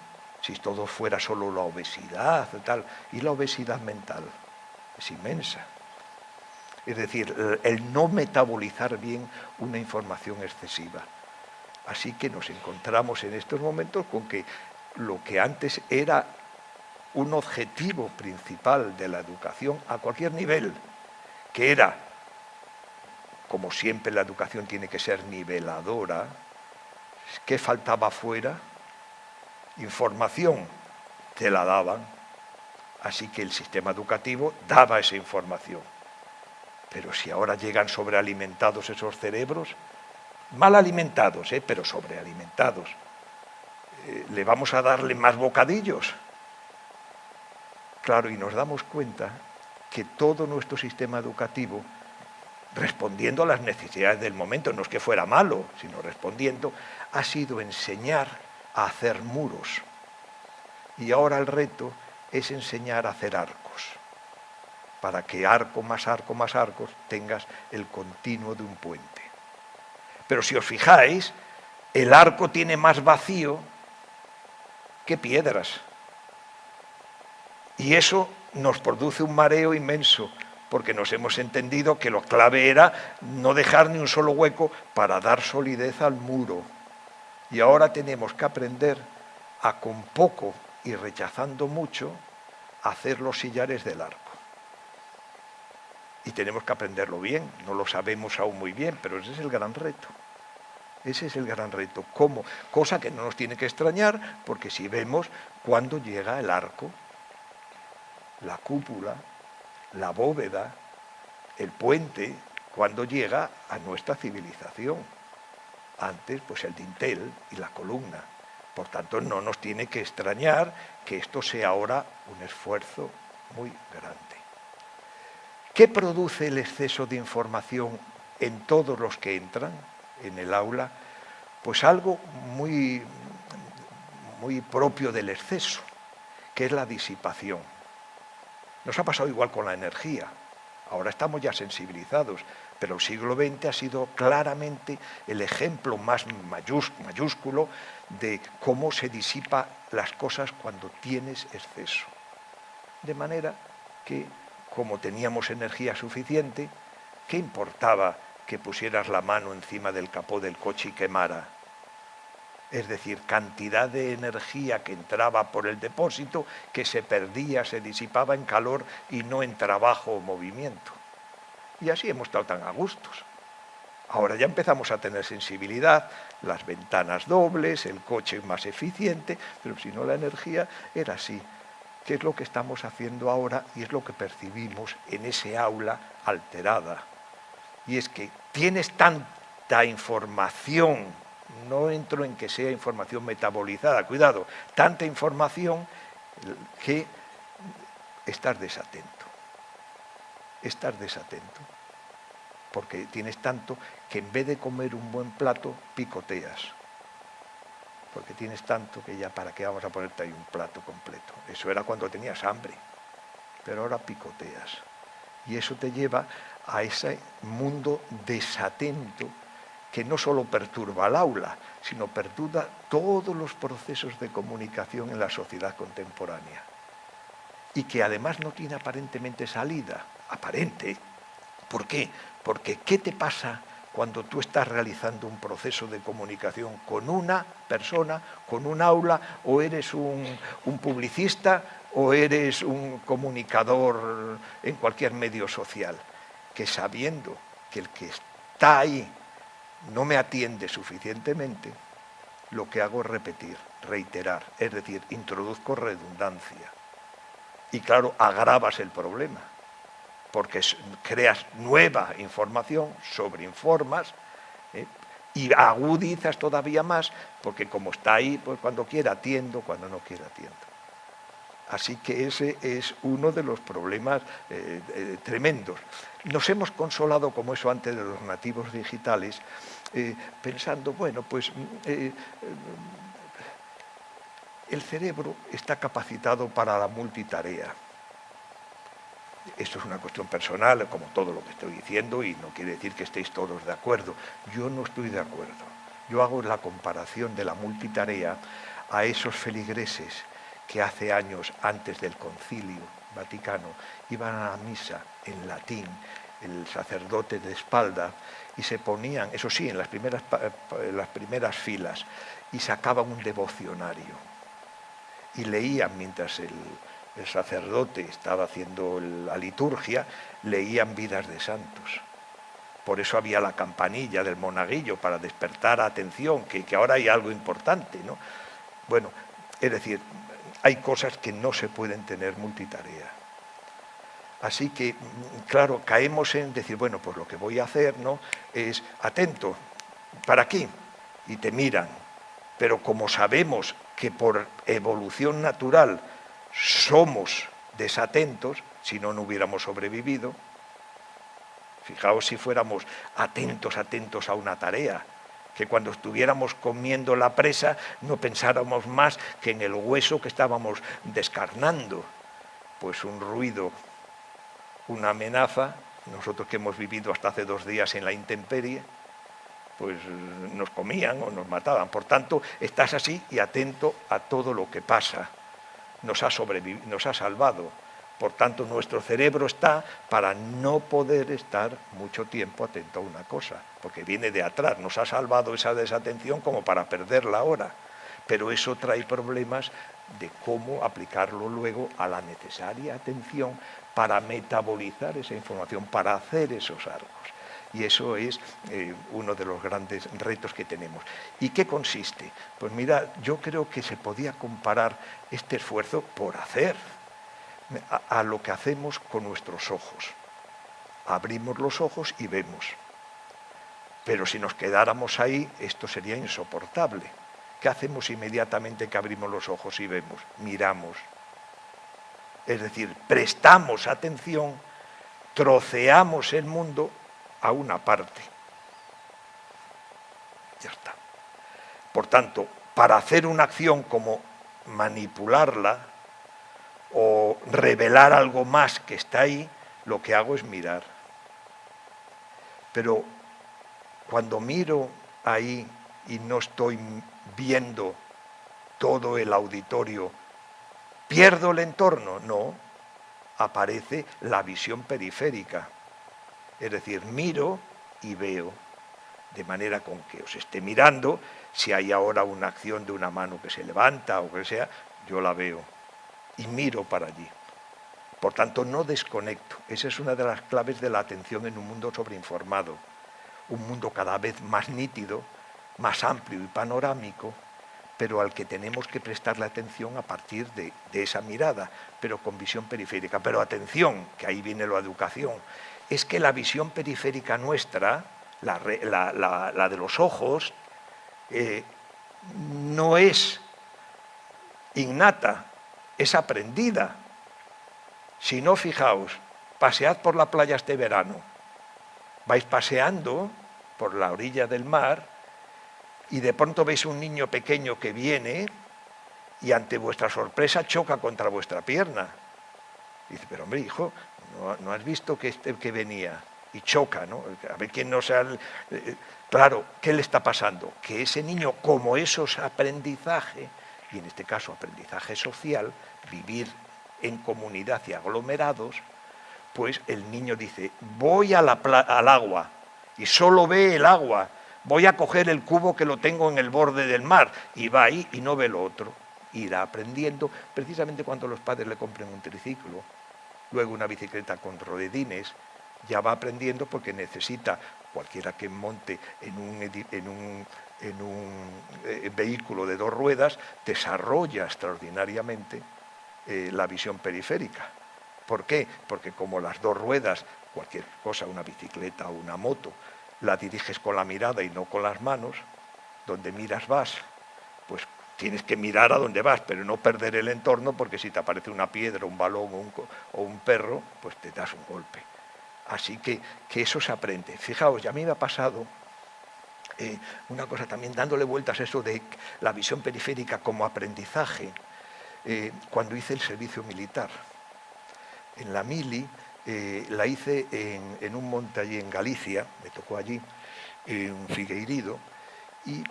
si todo fuera solo la obesidad y y la obesidad mental es inmensa. Es decir, el no metabolizar bien una información excesiva. Así que nos encontramos en estos momentos con que lo que antes era un objetivo principal de la educación a cualquier nivel, que era, como siempre la educación tiene que ser niveladora, ¿qué faltaba fuera? Información, te la daban. Así que el sistema educativo daba esa información. Pero si ahora llegan sobrealimentados esos cerebros, mal alimentados, ¿eh? pero sobrealimentados, eh, ¿le vamos a darle más bocadillos? Claro, y nos damos cuenta que todo nuestro sistema educativo, respondiendo a las necesidades del momento, no es que fuera malo, sino respondiendo, ha sido enseñar a hacer muros. Y ahora el reto es enseñar a hacer arcos, para que arco más arco más arcos tengas el continuo de un puente. Pero si os fijáis, el arco tiene más vacío que piedras. Y eso nos produce un mareo inmenso, porque nos hemos entendido que lo clave era no dejar ni un solo hueco para dar solidez al muro. Y ahora tenemos que aprender a con poco y rechazando mucho hacer los sillares del arco. Y tenemos que aprenderlo bien, no lo sabemos aún muy bien, pero ese es el gran reto. Ese es el gran reto. ¿Cómo? Cosa que no nos tiene que extrañar, porque si vemos cuando llega el arco, la cúpula, la bóveda, el puente, cuando llega a nuestra civilización. Antes, pues el dintel y la columna. Por tanto, no nos tiene que extrañar que esto sea ahora un esfuerzo muy grande. ¿Qué produce el exceso de información en todos los que entran en el aula? Pues algo muy, muy propio del exceso, que es la disipación. Nos ha pasado igual con la energía. Ahora estamos ya sensibilizados, pero el siglo XX ha sido claramente el ejemplo más mayúsculo de cómo se disipa las cosas cuando tienes exceso. De manera que, como teníamos energía suficiente, ¿qué importaba que pusieras la mano encima del capó del coche y quemara? es decir, cantidad de energía que entraba por el depósito que se perdía, se disipaba en calor y no en trabajo o movimiento. Y así hemos estado tan a gustos. Ahora ya empezamos a tener sensibilidad, las ventanas dobles, el coche más eficiente, pero si no la energía era así. ¿Qué es lo que estamos haciendo ahora y es lo que percibimos en ese aula alterada? Y es que tienes tanta información no entro en que sea información metabolizada, cuidado, tanta información que estás desatento. Estás desatento. Porque tienes tanto que en vez de comer un buen plato, picoteas. Porque tienes tanto que ya para qué vamos a ponerte ahí un plato completo. Eso era cuando tenías hambre. Pero ahora picoteas. Y eso te lleva a ese mundo desatento que no solo perturba al aula, sino perturba todos los procesos de comunicación en la sociedad contemporánea. Y que además no tiene aparentemente salida, aparente. ¿Por qué? Porque ¿qué te pasa cuando tú estás realizando un proceso de comunicación con una persona, con un aula, o eres un, publicista, o eres un comunicador en cualquier medio social? Que sabiendo que el que está ahí no me atiende suficientemente, lo que hago es repetir, reiterar, es decir, introduzco redundancia. Y claro, agravas el problema, porque creas nueva información, sobreinformas, ¿eh? y agudizas todavía más, porque como está ahí, pues cuando quiera atiendo, cuando no quiera atiendo. Así que ese es uno de los problemas eh, eh, tremendos. Nos hemos consolado, como eso antes de los nativos digitales, eh, pensando, bueno, pues el cerebro está capacitado para la multitarea. Esto es una cuestión personal, como todo lo que estoy diciendo, y no quiere decir que estéis todos de acuerdo. Yo no estoy de acuerdo. Yo hago la comparación de la multitarea a esos feligreses que hace años, antes del concilio vaticano, iban a la misa en latín el sacerdote de espalda, y se ponían, eso sí, en las primeras, en las primeras filas, y sacaban un devocionario. Y leían mientras el, el sacerdote estaba haciendo la liturgia, leían vidas de santos. Por eso había la campanilla del monaguillo para despertar atención, que, ahora hay algo importante. ¿no? Bueno, es decir, hay cosas que no se pueden tener multitarea. Así que, claro, caemos en decir, bueno, pues lo que voy a hacer ¿no? es atento, ¿para qué? Y te miran. Pero como sabemos que por evolución natural somos desatentos, si no, no hubiéramos sobrevivido, fijaos si fuéramos atentos, atentos a una tarea, que cuando estuviéramos comiendo la presa no pensáramos más que en el hueso que estábamos descarnando, pues un ruido una amenaza, nosotros que hemos vivido hasta hace dos días en la intemperie, pues nos comían o nos mataban. Por tanto, estás así y atento a todo lo que pasa. Nos ha, nos ha salvado. Por tanto, nuestro cerebro está para no poder estar mucho tiempo atento a una cosa, porque viene de atrás. Nos ha salvado esa desatención como para perderla ahora. Pero eso trae problemas de cómo aplicarlo luego a la necesaria atención para metabolizar esa información, para hacer esos arcos. Y eso es eh, uno de los grandes retos que tenemos. ¿Y qué consiste? Pues mira, yo creo que se podía comparar este esfuerzo por hacer a, a lo que hacemos con nuestros ojos. Abrimos los ojos y vemos. Pero si nos quedáramos ahí, esto sería insoportable. ¿Qué hacemos inmediatamente que abrimos los ojos y vemos? Miramos, es decir, prestamos atención, troceamos el mundo a una parte. Ya está. Por tanto, para hacer una acción como manipularla o revelar algo más que está ahí, lo que hago es mirar. Pero cuando miro ahí y no estoy viendo todo el auditorio ¿Pierdo el entorno? No, aparece la visión periférica. Es decir, miro y veo, de manera con que os esté mirando, si hay ahora una acción de una mano que se levanta o que sea, yo la veo y miro para allí. Por tanto, no desconecto. Esa es una de las claves de la atención en un mundo sobreinformado. Un mundo cada vez más nítido, más amplio y panorámico, pero al que tenemos que prestarle atención a partir de, esa mirada, pero con visión periférica. Pero atención, que ahí viene la educación, es que la visión periférica nuestra, la, de los ojos, eh, no es innata, es aprendida. Si no, fijaos, pasead por la playa este verano, vais paseando por la orilla del mar y de pronto veis un niño pequeño que viene y ante vuestra sorpresa choca contra vuestra pierna. dice, pero hombre, hijo, ¿no, has visto que, este, que venía? Y choca, ¿no? A ver quién no sea... Eh, claro, ¿qué le está pasando? Que ese niño, como eso es aprendizaje, y en este caso aprendizaje social, vivir en comunidad y aglomerados, pues el niño dice, voy al agua, y solo ve el agua, voy a coger el cubo que lo tengo en el borde del mar, y va ahí y no ve lo otro. Irá aprendiendo precisamente cuando los padres le compren un triciclo, luego una bicicleta con rodedines, ya va aprendiendo porque necesita cualquiera que monte en un, eh, vehículo de dos ruedas, desarrolla extraordinariamente eh, la visión periférica. ¿Por qué? Porque como las dos ruedas, cualquier cosa, una bicicleta o una moto, la diriges con la mirada y no con las manos, donde miras vas, tienes que mirar a donde vas, pero no perder el entorno, porque si te aparece una piedra, un balón o un, perro, pues te das un golpe. Así que, que eso se aprende. Fijaos, ya a mí me ha pasado eh, una cosa también, dándole vueltas a eso de la visión periférica como aprendizaje, eh, cuando hice el servicio militar. En la mili eh, la hice en, un monte allí en Galicia, me tocó allí, en Figueirido, y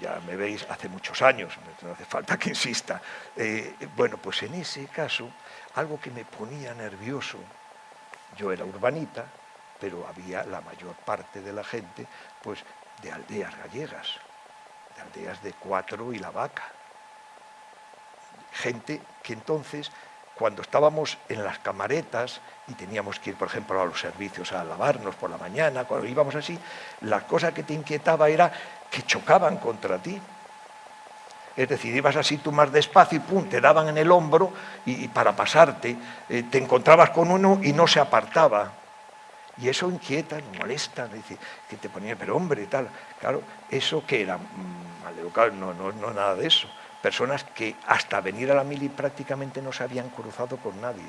ya me veis hace muchos años, no hace falta que insista. Eh, bueno, pues en ese caso, algo que me ponía nervioso, Yo era urbanita, pero había la mayor parte de la gente pues, de aldeas gallegas, de aldeas de Cuatro y La Vaca. Gente que entonces, cuando estábamos en las camaretas y teníamos que ir, por ejemplo, a los servicios a lavarnos por la mañana, cuando íbamos así, la cosa que te inquietaba era que chocaban contra ti. Es decir, ibas así tú más despacio y pum, te daban en el hombro y, para pasarte, eh, te encontrabas con uno y no se apartaba. Y eso inquieta, molesta, que te ponía, pero hombre, tal. Claro, eso que era mm, maleducado, no, no, no nada de eso. Personas que hasta venir a la mili prácticamente no se habían cruzado con nadie,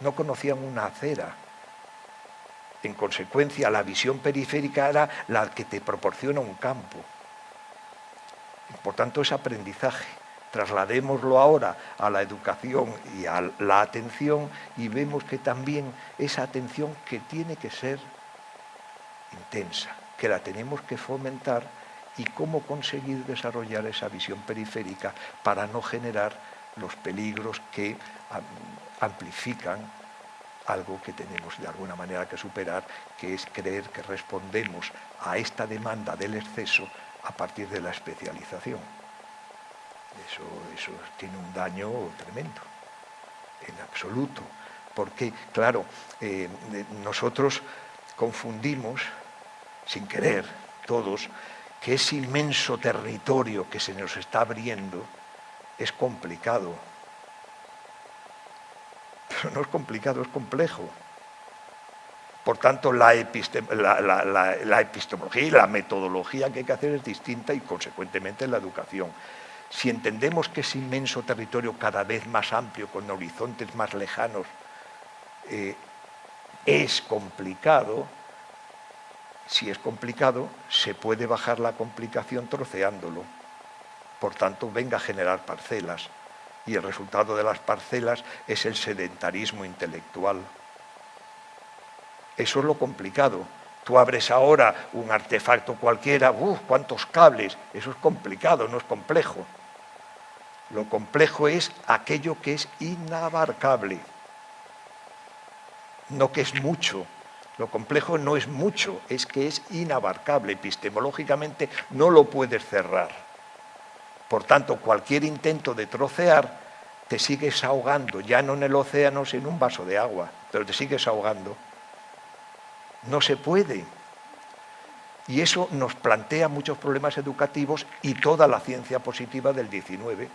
no conocían una acera. En consecuencia, la visión periférica era la que te proporciona un campo. Por tanto, es aprendizaje. Trasladémoslo ahora a la educación y a la atención y vemos que también esa atención que tiene que ser intensa, que la tenemos que fomentar y cómo conseguir desarrollar esa visión periférica para no generar los peligros que amplifican algo que tenemos de alguna manera que superar, que es creer que respondemos a esta demanda del exceso a partir de la especialización. Eso, eso tiene un daño tremendo, en absoluto, porque, claro, eh, nosotros confundimos, sin querer, todos, que ese inmenso territorio que se nos está abriendo es complicado. Pero no es complicado, es complejo. Por tanto, la, epistemología y la metodología que hay que hacer es distinta y, consecuentemente, la educación. Si entendemos que ese inmenso territorio cada vez más amplio, con horizontes más lejanos, eh, es complicado, si es complicado, se puede bajar la complicación troceándolo. Por tanto, venga a generar parcelas. Y el resultado de las parcelas es el sedentarismo intelectual. Eso es lo complicado. Tú abres ahora un artefacto cualquiera, ¡uf! ¿Cuántos cables? Eso es complicado, no es complejo. Lo complejo es aquello que es inabarcable, no que es mucho. Lo complejo no es mucho, es que es inabarcable. Epistemológicamente no lo puedes cerrar. Por tanto, cualquier intento de trocear te sigues ahogando, ya no en el océano, sino en un vaso de agua, pero te sigues ahogando. No se puede. Y eso nos plantea muchos problemas educativos y toda la ciencia positiva del 19.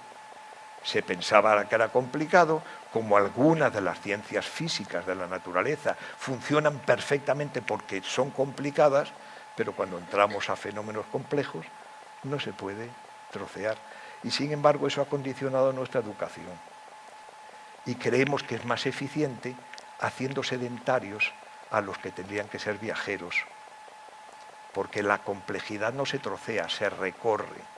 Se pensaba que era complicado, como algunas de las ciencias físicas de la naturaleza funcionan perfectamente porque son complicadas, pero cuando entramos a fenómenos complejos no se puede trocear. Y sin embargo eso ha condicionado nuestra educación. Y creemos que es más eficiente haciendo sedentarios a los que tendrían que ser viajeros, porque la complejidad no se trocea, se recorre.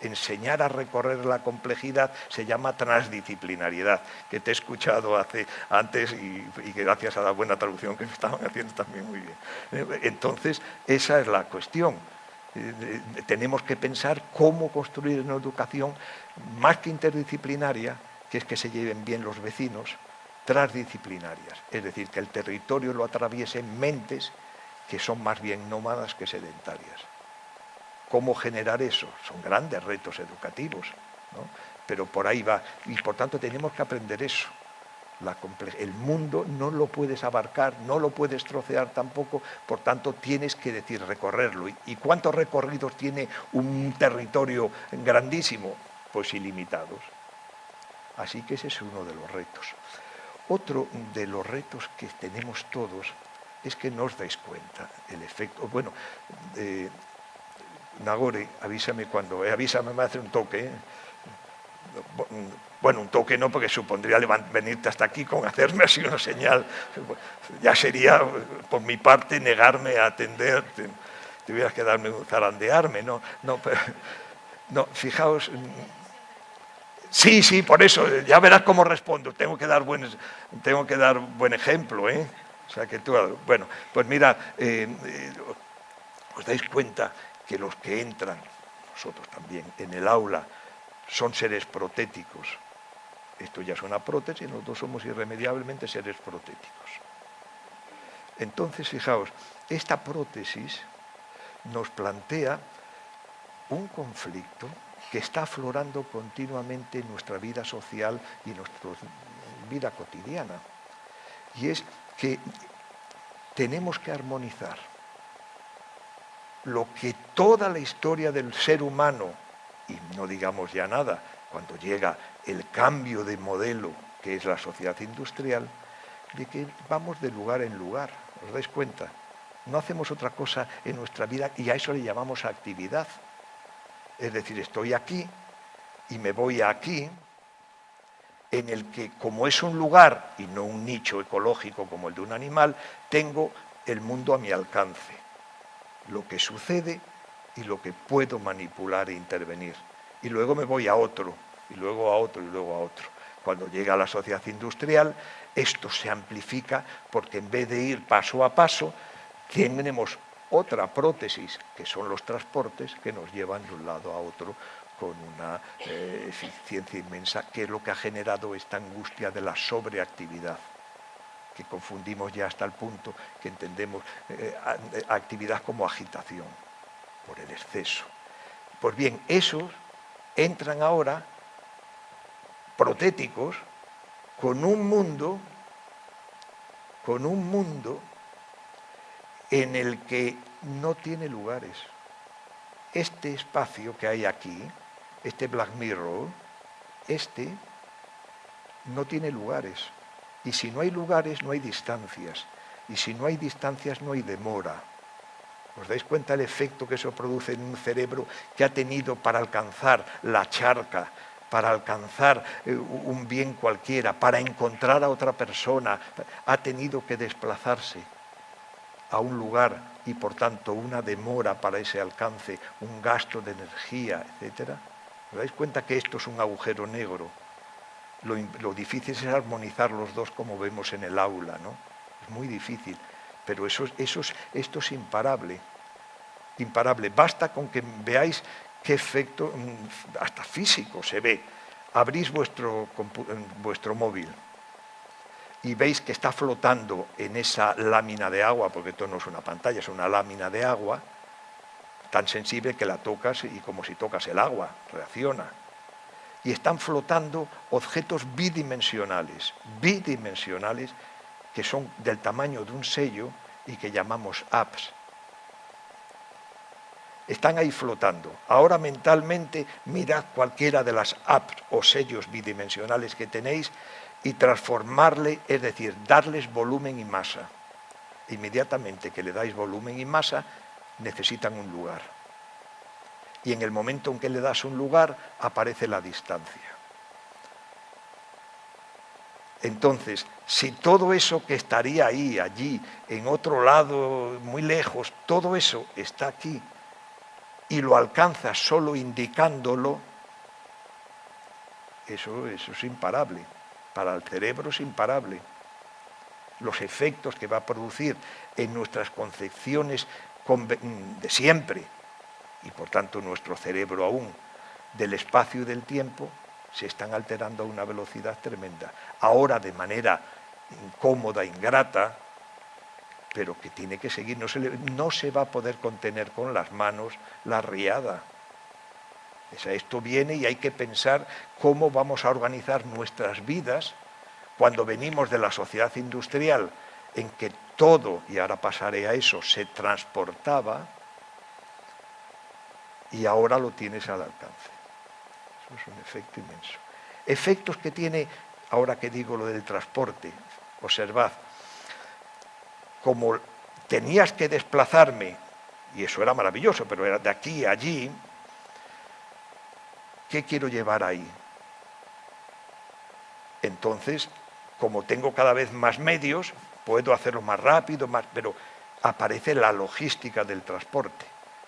Enseñar a recorrer la complejidad se llama transdisciplinariedad, que te he escuchado hace, antes y, y gracias a la buena traducción que me estaban haciendo también muy bien. Entonces, esa es la cuestión. Eh, tenemos que pensar cómo construir una educación más que interdisciplinaria, que es que se lleven bien los vecinos, transdisciplinarias, es decir, que el territorio lo atraviesen mentes que son más bien nómadas que sedentarias. ¿Cómo generar eso? Son grandes retos educativos, pero por ahí va. Y por tanto tenemos que aprender eso. el mundo no lo puedes abarcar, no lo puedes trocear tampoco, por tanto tienes que decir recorrerlo. ¿Y cuántos recorridos tiene un territorio grandísimo? Pues ilimitados. Así que ese es uno de los retos. Otro de los retos que tenemos todos es que no os dais cuenta el efecto. Bueno, eh, Nagore, avísame cuando, eh, avísame, me hace un toque. Eh. Bueno, un toque no, porque supondría venirte hasta aquí con hacerme así una señal. Ya sería, por mi parte, negarme a atenderte. Tuvieras que darme un zarandearme, ¿no? No, no, fijaos, Sí, sí, por eso, ya verás cómo respondo. Tengo que dar buen, tengo que dar buen ejemplo, ¿eh? O sea que tú, bueno, pues mira, eh, os dais cuenta que los que entran, nosotros también, en el aula, son seres protéticos. Esto ya es una prótesis, nosotros somos irremediablemente seres protéticos. Entonces, fijaos, esta prótesis nos plantea un conflicto que está aflorando continuamente en nuestra vida social y en nuestra vida cotidiana. Y es que tenemos que armonizar lo que toda la historia del ser humano, y no digamos ya nada, cuando llega el cambio de modelo que es la sociedad industrial, de que vamos de lugar en lugar, ¿os dais cuenta? No hacemos otra cosa en nuestra vida y a eso le llamamos actividad. Es decir, estoy aquí y me voy aquí, en el que como es un lugar y no un nicho ecológico como el de un animal, tengo el mundo a mi alcance, lo que sucede y lo que puedo manipular e intervenir. Y luego me voy a otro, y luego a otro, y luego a otro. Cuando llega a la sociedad industrial, esto se amplifica porque en vez de ir paso a paso, tenemos otra prótesis, que son los transportes, que nos llevan de un lado a otro con una eh, eficiencia inmensa, que es lo que ha generado esta angustia de la sobreactividad, que confundimos ya hasta el punto que entendemos eh, actividad como agitación, por el exceso. Pues bien, esos entran ahora protéticos con un mundo, con un mundo en el que no tiene lugares. Este espacio que hay aquí, este Black Mirror, este no tiene lugares. Y si no hay lugares, no hay distancias. Y si no hay distancias, no hay demora. ¿Os dais cuenta el efecto que eso produce en un cerebro que ha tenido para alcanzar la charca, para alcanzar eh, un bien cualquiera, para encontrar a otra persona, ha tenido que desplazarse a un lugar y por tanto una demora para ese alcance, un gasto de energía, etc. ¿Os dais cuenta que esto es un agujero negro? Lo, difícil es armonizar los dos como vemos en el aula, ¿no? Es muy difícil, pero eso, esto es imparable, imparable. Basta con que veáis qué efecto, mm, hasta físico se ve. Abrís vuestro, vuestro móvil, y veis que está flotando en esa lámina de agua, porque esto no es una pantalla, es una lámina de agua, tan sensible que la tocas y como si tocas el agua, reacciona. Y están flotando objetos bidimensionales, bidimensionales, que son del tamaño de un sello y que llamamos apps. Están ahí flotando. Ahora mentalmente mirad cualquiera de las apps o sellos bidimensionales que tenéis y transformarle, es decir, darles volumen y masa. Inmediatamente que le dais volumen y masa, necesitan un lugar. Y en el momento en que le das un lugar, aparece la distancia. Entonces, si todo eso que estaría ahí, allí, en otro lado, muy lejos, todo eso está aquí y lo alcanzas solo indicándolo, eso, eso es imparable para el cerebro es imparable. Los efectos que va a producir en nuestras concepciones de siempre, y por tanto nuestro cerebro aún, del espacio y del tiempo, se están alterando a una velocidad tremenda. Ahora de manera incómoda, ingrata, pero que tiene que seguir, no se, no se va a poder contener con las manos la riada esto viene y hay que pensar cómo vamos a organizar nuestras vidas cuando venimos de la sociedad industrial en que todo, y ahora pasaré a eso, se transportaba y ahora lo tienes al alcance. Eso es un efecto inmenso. Efectos que tiene, ahora que digo lo del transporte, observad, como tenías que desplazarme, y eso era maravilloso, pero era de aquí a allí, ¿Qué quiero llevar ahí? Entonces, como tengo cada vez más medios, puedo hacerlo más rápido, más, pero aparece la logística del transporte.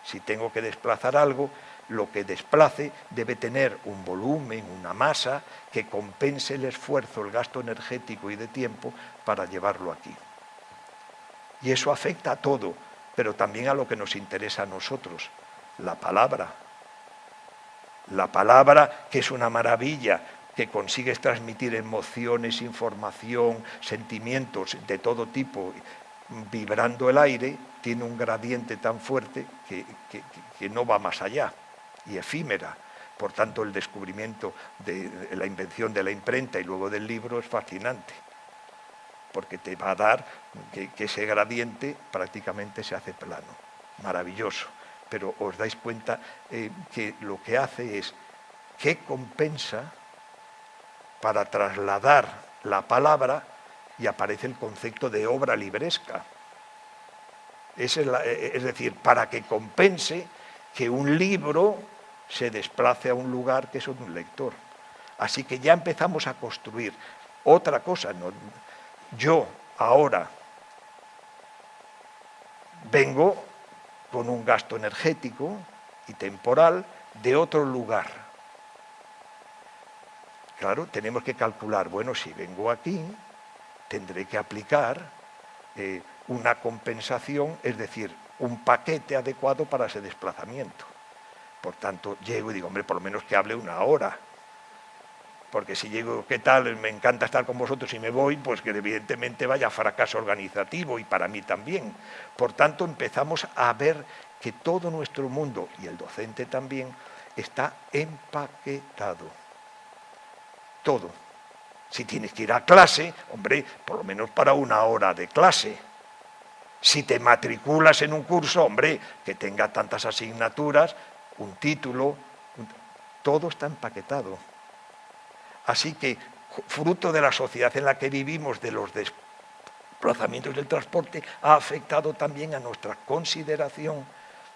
Si tengo que desplazar algo, lo que desplace debe tener un volumen, una masa que compense el esfuerzo, el gasto energético y de tiempo para llevarlo aquí. Y eso afecta a todo, pero también a lo que nos interesa a nosotros, la palabra, la palabra, que es una maravilla, que consigues transmitir emociones, información, sentimientos de todo tipo, vibrando el aire, tiene un gradiente tan fuerte que, que no va más allá y efímera. Por tanto, el descubrimiento de la invención de la imprenta y luego del libro es fascinante, porque te va a dar que, ese gradiente prácticamente se hace plano. Maravilloso. Pero os dais cuenta eh, que lo que hace es que compensa para trasladar la palabra y aparece el concepto de obra libresca. Es, eh, es decir, para que compense que un libro se desplace a un lugar que es un lector. Así que ya empezamos a construir otra cosa. Yo ahora vengo con un gasto energético y temporal de otro lugar. Claro, tenemos que calcular, bueno, si vengo aquí, tendré que aplicar eh, una compensación, es decir, un paquete adecuado para ese desplazamiento. Por tanto, llego y digo, hombre, por lo menos que hable una hora. Porque si llego, ¿qué tal? Me encanta estar con vosotros y me voy, pues que evidentemente vaya fracaso organizativo y para mí también. Por tanto, empezamos a ver que todo nuestro mundo, y el docente también, está empaquetado. Todo. Si tienes que ir a clase, hombre, por lo menos para una hora de clase. Si te matriculas en un curso, hombre, que tenga tantas asignaturas, un título, todo está empaquetado. Así que, fruto de la sociedad en la que vivimos, de los desplazamientos del transporte, ha afectado también a nuestra consideración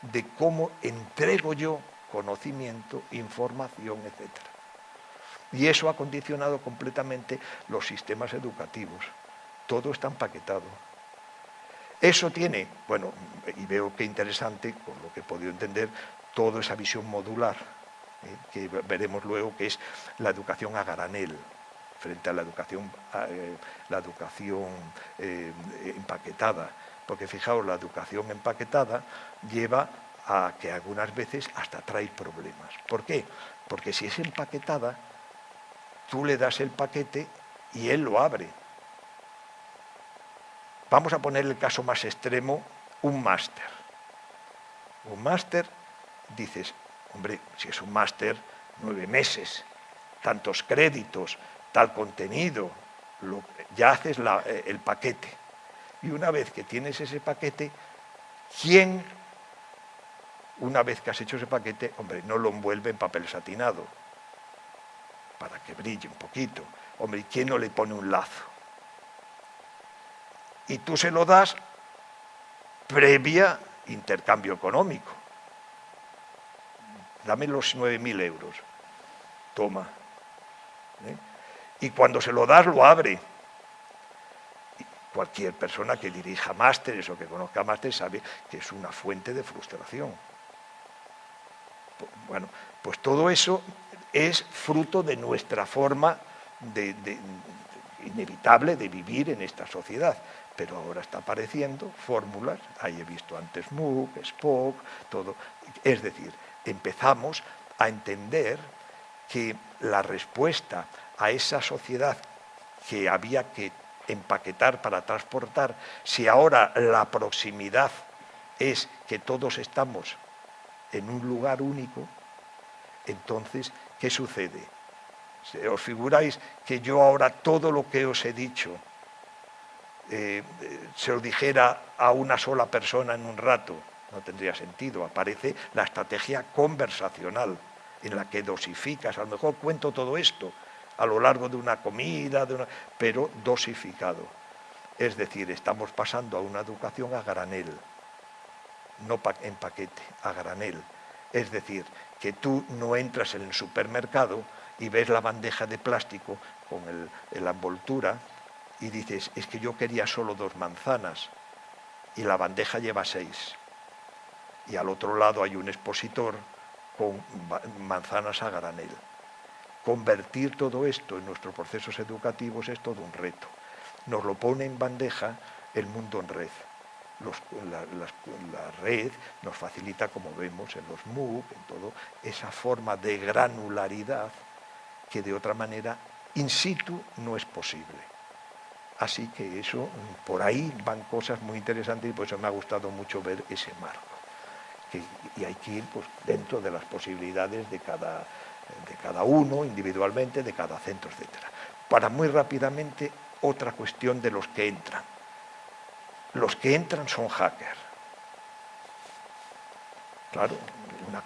de cómo entrego yo conocimiento, información, etc. Y eso ha condicionado completamente los sistemas educativos. Todo está empaquetado. Eso tiene, bueno, y veo que interesante, por lo que he podido entender, toda esa visión modular, eh, que veremos luego que es la educación a granel, frente a la educación, eh, la educación eh, empaquetada. Porque fijaos, la educación empaquetada lleva a que algunas veces hasta trae problemas. ¿Por qué? Porque si es empaquetada, tú le das el paquete y él lo abre. Vamos a poner el caso más extremo, un máster. Un máster dices, hombre, si es un máster, nueve meses, tantos créditos, tal contenido, ya haces eh, el paquete. Y una vez que tienes ese paquete, ¿quién, una vez que has hecho ese paquete, hombre, no lo envuelve en papel satinado? Para que brille un poquito. Hombre, ¿quién no le pone un lazo? Y tú se lo das previa intercambio económico dame los 9.000 euros, toma. ¿eh? Y cuando se lo das, lo abre. cualquier persona que dirija másteres o que conozca másteres sabe que es una fuente de frustración. Bueno, pues todo eso es fruto de nuestra forma de, inevitable de vivir en esta sociedad. Pero ahora está apareciendo fórmulas, ahí he visto antes MOOC, Spock, todo. Es decir, empezamos a entender que la respuesta a esa sociedad que había que empaquetar para transportar, si ahora la proximidad es que todos estamos en un lugar único, entonces, ¿qué sucede? ¿Os figuráis que yo ahora todo lo que os he dicho eh, se lo dijera a una sola persona en un rato? no tendría sentido. Aparece la estrategia conversacional, en la que dosificas. A lo mejor cuento todo esto a lo largo de una comida, pero dosificado. Es decir, estamos pasando a una educación a granel, no en paquete, a granel. Es decir, que tú no entras en el supermercado y ves la bandeja de plástico con la envoltura y dices, es que yo quería solo dos manzanas y la bandeja lleva seis y al otro lado hay un expositor con manzanas a granel. Convertir todo esto en nuestros procesos educativos es todo un reto. Nos lo pone en bandeja el mundo en red. la, red nos facilita, como vemos en los MOOC, en todo, esa forma de granularidad que de otra manera in situ no es posible. Así que eso, por ahí van cosas muy interesantes y por eso me ha gustado mucho ver ese marco. y hay que ir pues, dentro de las posibilidades de cada, de cada uno individualmente, de cada centro, etc. Para muy rápidamente, otra cuestión de los que entran. Los que entran son hackers. Claro, una,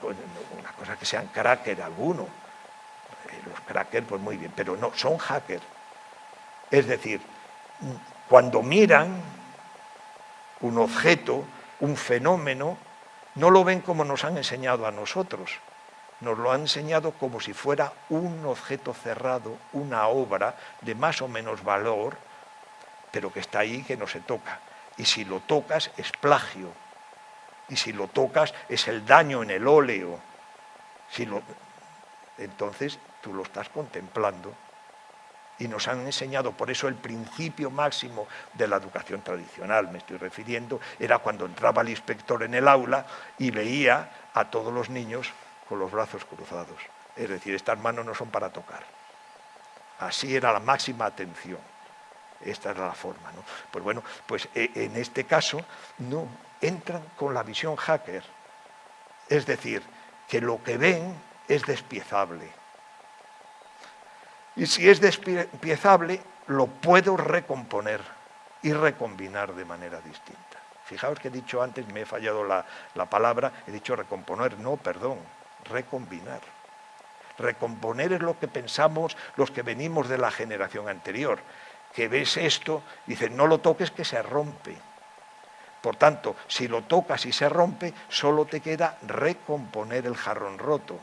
una cosa que sean cracker alguno. Eh, los crackers, pues muy bien, pero no, son hackers. Es decir, cuando miran un objeto, un fenómeno, no lo ven como nos han enseñado a nosotros, nos lo han enseñado como si fuera un objeto cerrado, una obra de más o menos valor, pero que está ahí que no se toca. Y si lo tocas es plagio. Y si lo tocas es el daño en el óleo. Si lo... Entonces tú lo estás contemplando y nos han enseñado, por eso el principio máximo de la educación tradicional, me estoy refiriendo, era cuando entraba el inspector en el aula y veía a todos los niños con los brazos cruzados. Es decir, estas manos no son para tocar. Así era la máxima atención. Esta era la forma. ¿no? Pues bueno, pues eh, en este caso no entran con la visión hacker. Es decir, que lo que ven es despiezable y si es despiezable, lo puedo recomponer y recombinar de manera distinta. Fijaos que he dicho antes, me he fallado la, palabra, he dicho recomponer, no, perdón, recombinar. Recomponer es lo que pensamos los que venimos de la generación anterior, que ves esto, dices, no lo toques que se rompe. Por tanto, si lo tocas y se rompe, solo te queda recomponer el jarrón roto.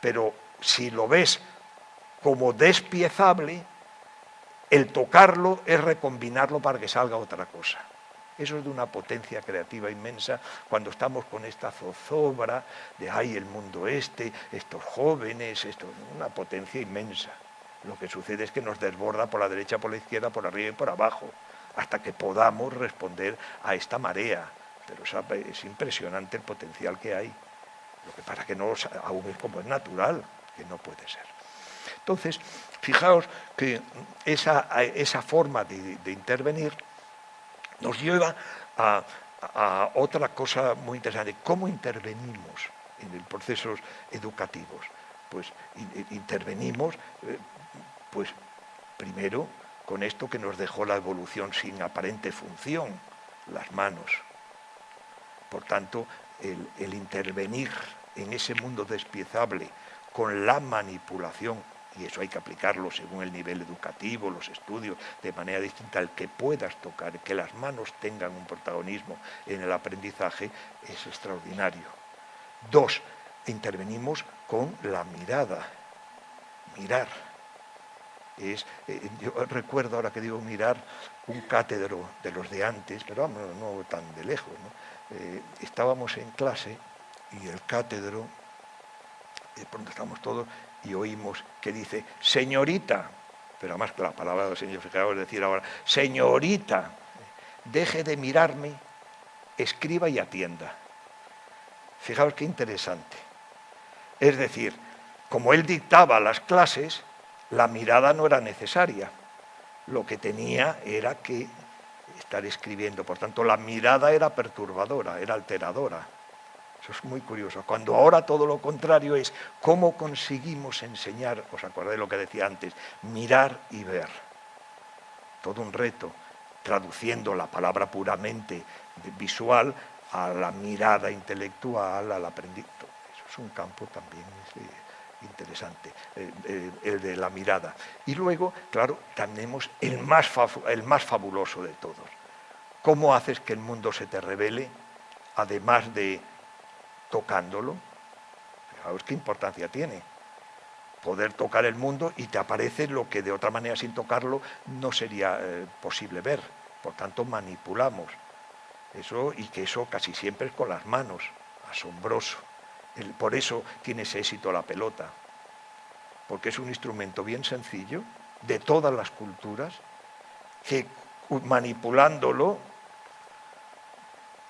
Pero si lo ves como despiezable, el tocarlo es recombinarlo para que salga otra cosa. Eso es de una potencia creativa inmensa cuando estamos con esta zozobra de ay el mundo este, estos jóvenes, esto, una potencia inmensa. Lo que sucede es que nos desborda por la derecha, por la izquierda, por arriba y por abajo, hasta que podamos responder a esta marea. Pero es impresionante el potencial que hay. Lo que pasa que no aún es como es natural, que no puede ser. Entonces, fijaos que esa, forma de, intervenir nos lleva a, otra cosa muy interesante. ¿Cómo intervenimos en los procesos educativos? Pues intervenimos, eh, pues primero con esto que nos dejó la evolución sin aparente función, las manos. Por tanto, el intervenir en ese mundo despiezable con la manipulación y eso hay que aplicarlo según el nivel educativo, los estudios, de manera distinta, el que puedas tocar, que las manos tengan un protagonismo en el aprendizaje, es extraordinario. Dos, intervenimos con la mirada, mirar. Es, eh, yo recuerdo ahora que digo mirar un cátedro de los de antes, pero no, tan de lejos. Eh, estábamos en clase y el cátedro, de pronto estamos todos, y oímos que dice, señorita, pero además la palabra del Señor, fijaos decir ahora, señorita, deje de mirarme, escriba y atienda. Fijaos qué interesante. Es decir, como él dictaba las clases, la mirada no era necesaria. Lo que tenía era que estar escribiendo. Por tanto, la mirada era perturbadora, era alteradora. Eso es muy curioso. Cuando ahora todo lo contrario es cómo conseguimos enseñar, os acordáis lo que decía antes, mirar y ver. Todo un reto, traduciendo la palabra puramente visual a la mirada intelectual, al aprendizaje. Eso es un campo también interesante, eh, eh, el de la mirada. Y luego, claro, tenemos el más, el más fabuloso de todos. ¿Cómo haces que el mundo se te revele, además de tocándolo. Fijaos qué importancia tiene. Poder tocar el mundo y te aparece lo que de otra manera sin tocarlo no sería eh, posible ver. Por tanto, manipulamos. Eso, y que eso casi siempre es con las manos. Asombroso. por eso tiene ese éxito la pelota. Porque es un instrumento bien sencillo, de todas las culturas, que manipulándolo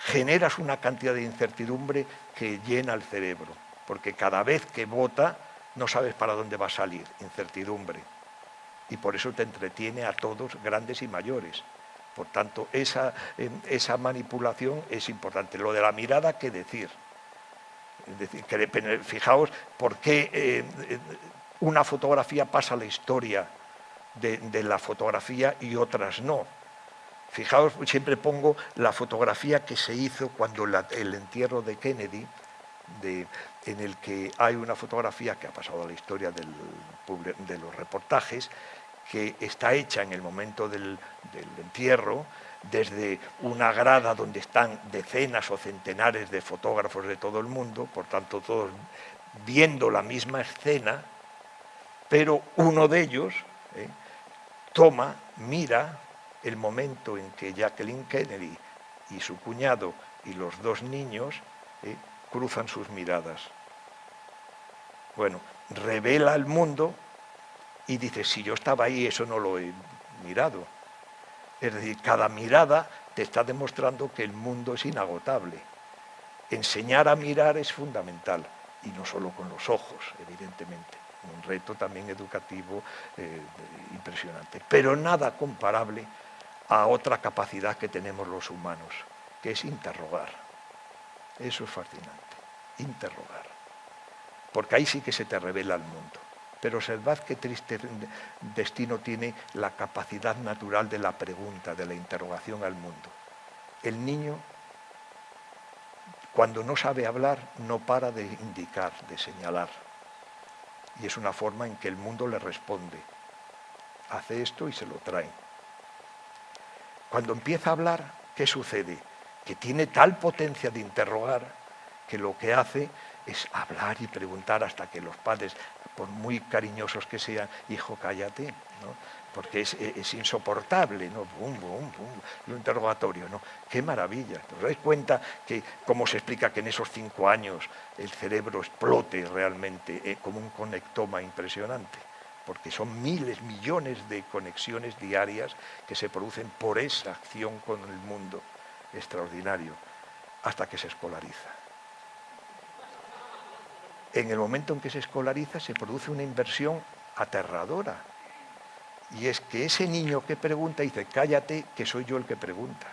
generas una cantidad de incertidumbre que llena el cerebro, porque cada vez que vota no sabes para dónde va a salir, incertidumbre. y por eso te entretiene a todos, grandes y mayores. Por tanto, esa, esa manipulación es importante. Lo de la mirada, ¿qué decir? Decir, que, fijaos por qué eh, una fotografía pasa a la historia de, la fotografía y otras no. Fijaos, siempre pongo la fotografía que se hizo cuando el entierro de Kennedy, en el que hay una fotografía que ha pasado a la historia de los reportajes, que está hecha en el momento del, entierro, desde una grada donde están decenas o centenares de fotógrafos de todo el mundo, por tanto todos viendo la misma escena, pero uno de ellos ¿eh? toma, mira el momento en que Jacqueline Kennedy y su cuñado y los dos niños ¿eh? cruzan sus miradas. Bueno, revela al mundo y dice, si yo estaba ahí, eso no lo he mirado. Es decir, cada mirada te está demostrando que el mundo es inagotable. Enseñar a mirar es fundamental, y no solo con los ojos, evidentemente. Un reto también educativo eh, impresionante, pero nada comparable a otra capacidad que tenemos los humanos, que es interrogar. Eso es fascinante, interrogar. Porque ahí sí que se te revela el mundo. Pero observad qué triste destino tiene la capacidad natural de la pregunta, de la interrogación al mundo. El niño, cuando no sabe hablar, no para de indicar, de señalar. Y es una forma en que el mundo le responde. Hace esto y se lo trae. Cuando empieza a hablar, ¿qué sucede? Que tiene tal potencia de interrogar que lo que hace es hablar y preguntar hasta que los padres por muy cariñosos que sean, hijo, cállate, ¿no? porque es, insoportable, ¿no? Bum, bum, bum, interrogatorio, ¿no? Qué maravilla. ¿Os dais cuenta que cómo se explica que en esos cinco años el cerebro explote realmente eh, como un conectoma impresionante? Porque son miles, millones de conexiones diarias que se producen por esa acción con el mundo extraordinario, hasta que se escolariza en el momento en que se escolariza se produce una inversión aterradora. Y es que ese niño que pregunta dice, cállate, que soy yo el que pregunta.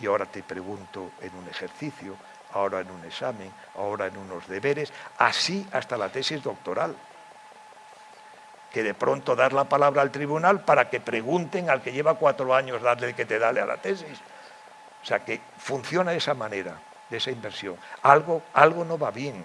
Y ahora te pregunto en un ejercicio, ahora en un examen, ahora en unos deberes, así hasta la tesis doctoral. Que de pronto dar la palabra al tribunal para que pregunten al que lleva cuatro años darle que te dale a la tesis. O sea que funciona de esa manera de esa inversión. Algo, algo no va bien,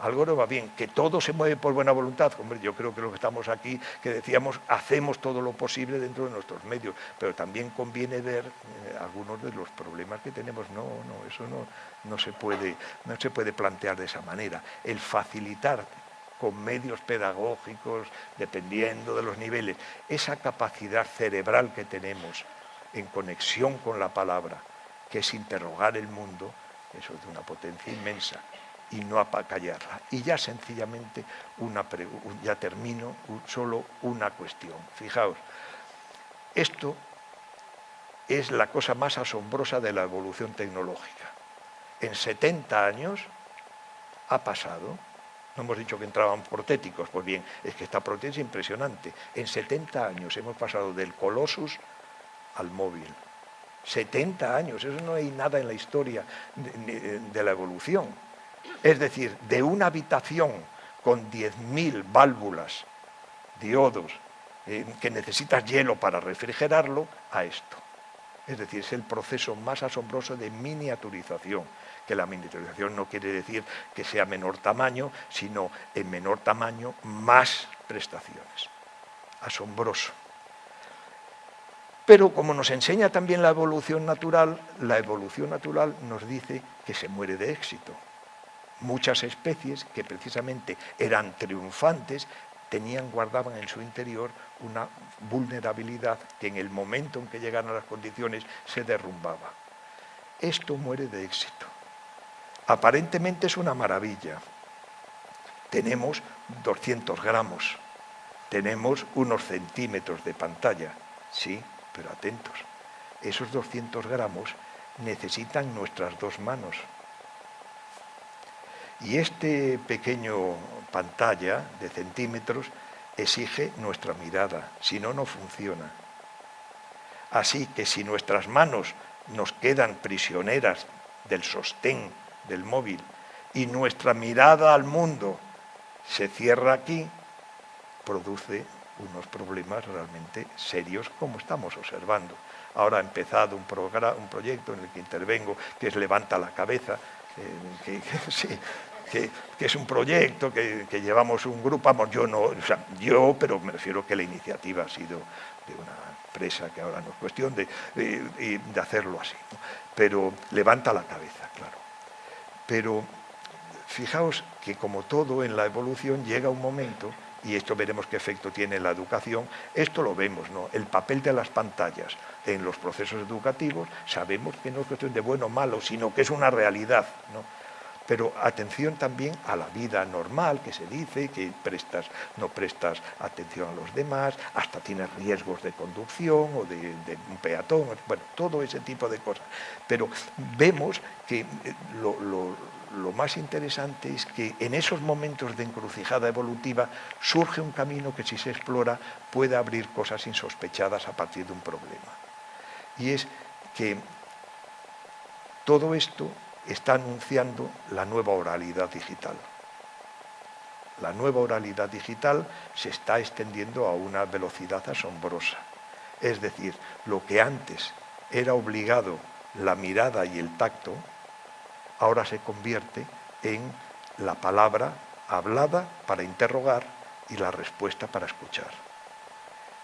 algo no va bien, que todo se mueve por buena voluntad. Hombre, yo creo que lo que estamos aquí, que decíamos, hacemos todo lo posible dentro de nuestros medios, pero también conviene ver eh, algunos de los problemas que tenemos. No, no, eso no, no, se puede, no se puede plantear de esa manera. El facilitar con medios pedagógicos, dependiendo de los niveles, esa capacidad cerebral que tenemos en conexión con la palabra, que es interrogar el mundo, eso es de una potencia inmensa, y no apacallarla. Y ya sencillamente, una ya termino, solo una cuestión. Fijaos, esto es la cosa más asombrosa de la evolución tecnológica. En 70 años ha pasado, no hemos dicho que entraban protéticos, pues bien, es que esta protética es impresionante. En 70 años hemos pasado del Colossus al móvil. 70 años, eso no hay nada en la historia de, la evolución. Es decir, de una habitación con 10.000 válvulas, diodos, eh, que necesitas hielo para refrigerarlo, a esto. Es decir, es el proceso más asombroso de miniaturización, que la miniaturización no quiere decir que sea menor tamaño, sino en menor tamaño más prestaciones. Asombroso. Pero como nos enseña también la evolución natural, la evolución natural nos dice que se muere de éxito. Muchas especies que precisamente eran triunfantes tenían, guardaban en su interior una vulnerabilidad que en el momento en que llegaron a las condiciones se derrumbaba. Esto muere de éxito. Aparentemente es una maravilla. Tenemos 200 gramos, tenemos unos centímetros de pantalla, sí, pero atentos, esos 200 gramos necesitan nuestras dos manos. Y este pequeño pantalla de centímetros exige nuestra mirada, si no, no funciona. Así que si nuestras manos nos quedan prisioneras del sostén del móvil y nuestra mirada al mundo se cierra aquí, produce unos problemas realmente serios como estamos observando. Ahora ha empezado un, proyecto en el que intervengo que es Levanta la Cabeza, eh, que, es un proyecto que, llevamos un grupo, vamos, yo no, o sea, yo, pero me refiero que la iniciativa ha sido de una empresa que ahora no es cuestión de, de, hacerlo así. Pero levanta la cabeza, claro. Pero fijaos que como todo en la evolución llega un momento y esto veremos qué efecto tiene en la educación, esto lo vemos, ¿no? El papel de las pantallas en los procesos educativos, sabemos que no es cuestión de bueno o malo, sino que es una realidad, ¿no? Pero atención también a la vida normal que se dice, que prestas, no prestas atención a los demás, hasta tienes riesgos de conducción o de, un peatón, bueno, todo ese tipo de cosas. Pero vemos que eh, lo, lo más interesante es que en esos momentos de encrucijada evolutiva surge un camino que si se explora puede abrir cosas insospechadas a partir de un problema. Y es que todo esto está anunciando la nueva oralidad digital. La nueva oralidad digital se está extendiendo a una velocidad asombrosa. Es decir, lo que antes era obligado la mirada y el tacto, ahora se convierte en la palabra hablada para interrogar y la respuesta para escuchar.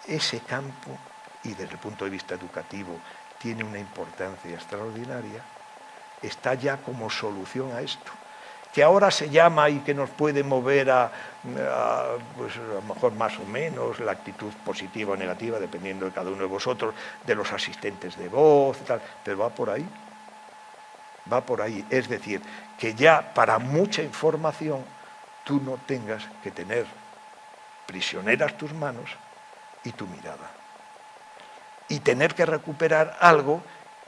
Ese campo, y desde el punto de vista educativo, tiene una importancia extraordinaria, está ya como solución a esto, que ahora se llama y que nos puede mover a, pues a lo mejor más o menos la actitud positiva o negativa, dependiendo de cada uno de vosotros, de los asistentes de voz tal, pero va por ahí, va por ahí. Es decir, que ya para mucha información tú no tengas que tener prisioneras tus manos y tu mirada. Y tener que recuperar algo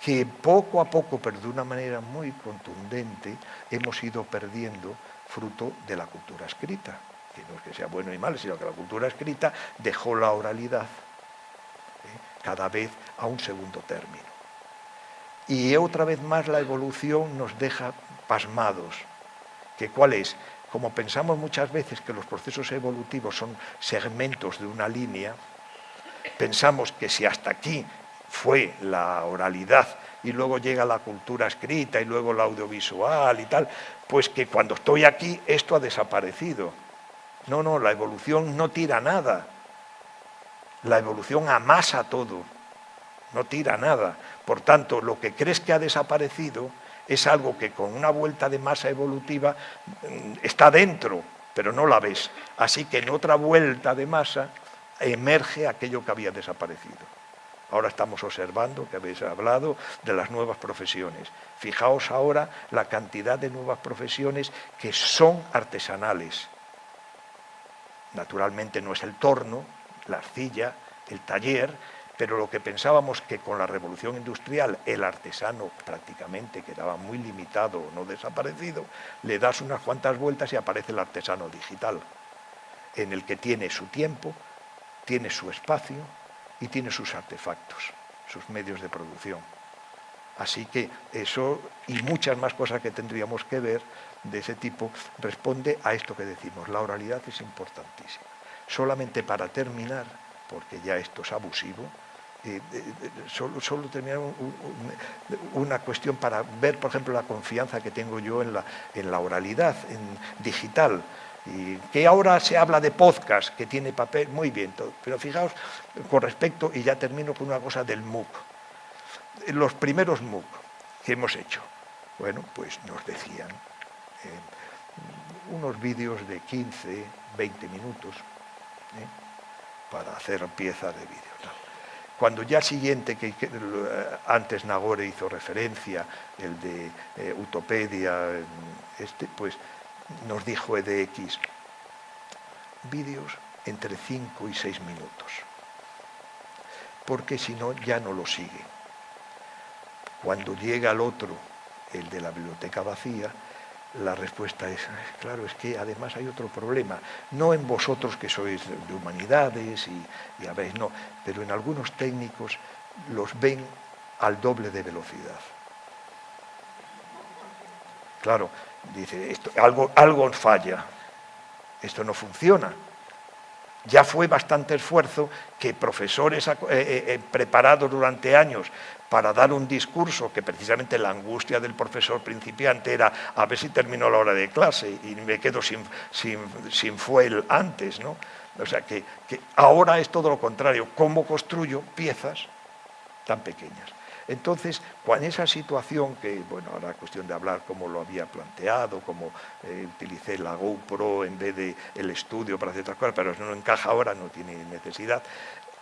que poco a poco, pero de una manera muy contundente, hemos ido perdiendo fruto de la cultura escrita. Que no es que sea bueno y mal, sino que la cultura escrita dejó la oralidad ¿eh? cada vez a un segundo término. Y otra vez más la evolución nos deja pasmados. ¿Que ¿Cuál es? Como pensamos muchas veces que los procesos evolutivos son segmentos de una línea, pensamos que si hasta aquí fue la oralidad y luego llega la cultura escrita y luego la audiovisual y tal, pues que cuando estoy aquí esto ha desaparecido. No, no, la evolución no tira nada. La evolución amasa todo, no tira nada. Por tanto, lo que crees que ha desaparecido es algo que con una vuelta de masa evolutiva mm, está dentro, pero no la ves. Así que en otra vuelta de masa emerge aquello que había desaparecido. Ahora estamos observando, que habéis hablado, de las nuevas profesiones. Fijaos ahora la cantidad de nuevas profesiones que son artesanales. Naturalmente no es el torno, la arcilla, el taller, pero lo que pensábamos que con la revolución industrial el artesano prácticamente quedaba muy limitado o no desaparecido, le das unas cuantas vueltas y aparece el artesano digital, en el que tiene su tiempo, tiene su espacio, y tiene sus artefactos, sus medios de producción. Así que eso y muchas más cosas que tendríamos que ver de ese tipo responde a esto que decimos. La oralidad es importantísima. Solamente para terminar, porque ya esto es abusivo, eh, eh, solo, solo, terminar una cuestión para ver, por ejemplo, la confianza que tengo yo en la, en la oralidad en digital. Y que ahora se habla de podcast, que tiene papel, muy bien, pero fijaos con respecto, y ya termino con una cosa del MOOC. Los primeros MOOC que hemos hecho, bueno, pues nos decían eh, unos vídeos de 15, 20 minutos ¿eh? para hacer piezas de vídeo. Cuando ya siguiente, que, eh, antes Nagore hizo referencia, el de Utopedia, este, pues nos dijo EDX, vídeos entre 5 y 6 minutos, porque si no ya no lo sigue. Cuando llega el otro, el de la biblioteca vacía, la respuesta es, claro, es que además hay otro problema, no en vosotros que sois de humanidades y, y habéis, no, pero en algunos técnicos los ven al doble de velocidad. Claro, dice, algo, algo falla, esto no funciona. Ya fue bastante esfuerzo que profesores eh, eh, eh, preparados durante años para dar un discurso que precisamente la angustia del profesor principiante era a ver si terminó la hora de clase y me quedo sin, sin, sin fuel antes, ¿no? O sea que ahora es todo lo contrario, ¿cómo construyo piezas tan pequeñas? Entonces, con esa situación, que bueno, ahora es cuestión de hablar cómo lo había planteado, cómo eh, utilicé la GoPro en vez del el estudio para hacer otras cosas, pero eso no encaja ahora, no tiene necesidad.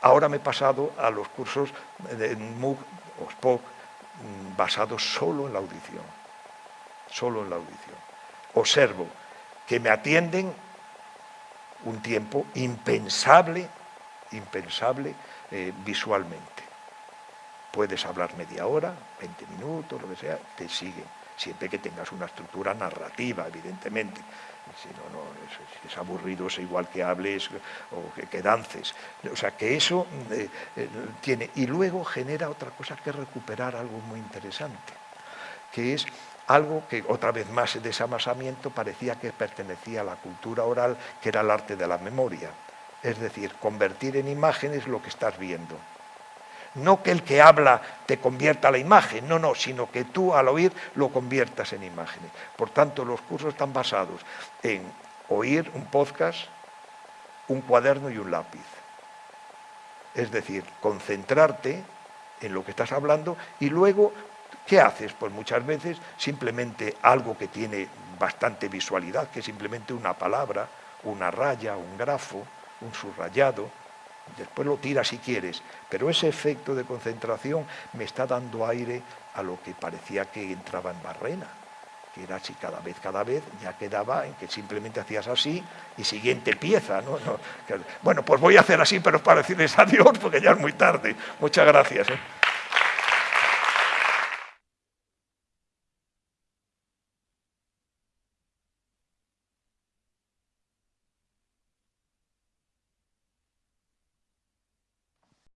Ahora me he pasado a los cursos de MOOC o SPOC mm, basados solo en la audición, solo en la audición. Observo que me atienden un tiempo impensable, impensable eh, visualmente Puedes hablar media hora, 20 minutos, lo que sea, te siguen, siempre que tengas una estructura narrativa, evidentemente. Si no, no, es, aburrido, es igual que hables o que, dances. O sea, que eso eh, eh, tiene. Y luego genera otra cosa que recuperar algo muy interesante, que es algo que otra vez más de ese amasamiento parecía que pertenecía a la cultura oral, que era el arte de la memoria. Es decir, convertir en imágenes lo que estás viendo. No que el que habla te convierta a la imagen, no, no, sino que tú al oír lo conviertas en imágenes. Por tanto, los cursos están basados en oír un podcast, un cuaderno y un lápiz. Es decir, concentrarte en lo que estás hablando y luego, ¿qué haces? Pues muchas veces simplemente algo que tiene bastante visualidad, que es simplemente una palabra, una raya, un grafo, un subrayado, después lo tiras si quieres, pero ese efecto de concentración me está dando aire a lo que parecía que entraba en barrena, que era así cada vez, cada vez, ya quedaba en que simplemente hacías así y siguiente pieza. ¿no? bueno, pues voy a hacer así, pero para decirles adiós, porque ya es muy tarde. Muchas gracias. ¿eh?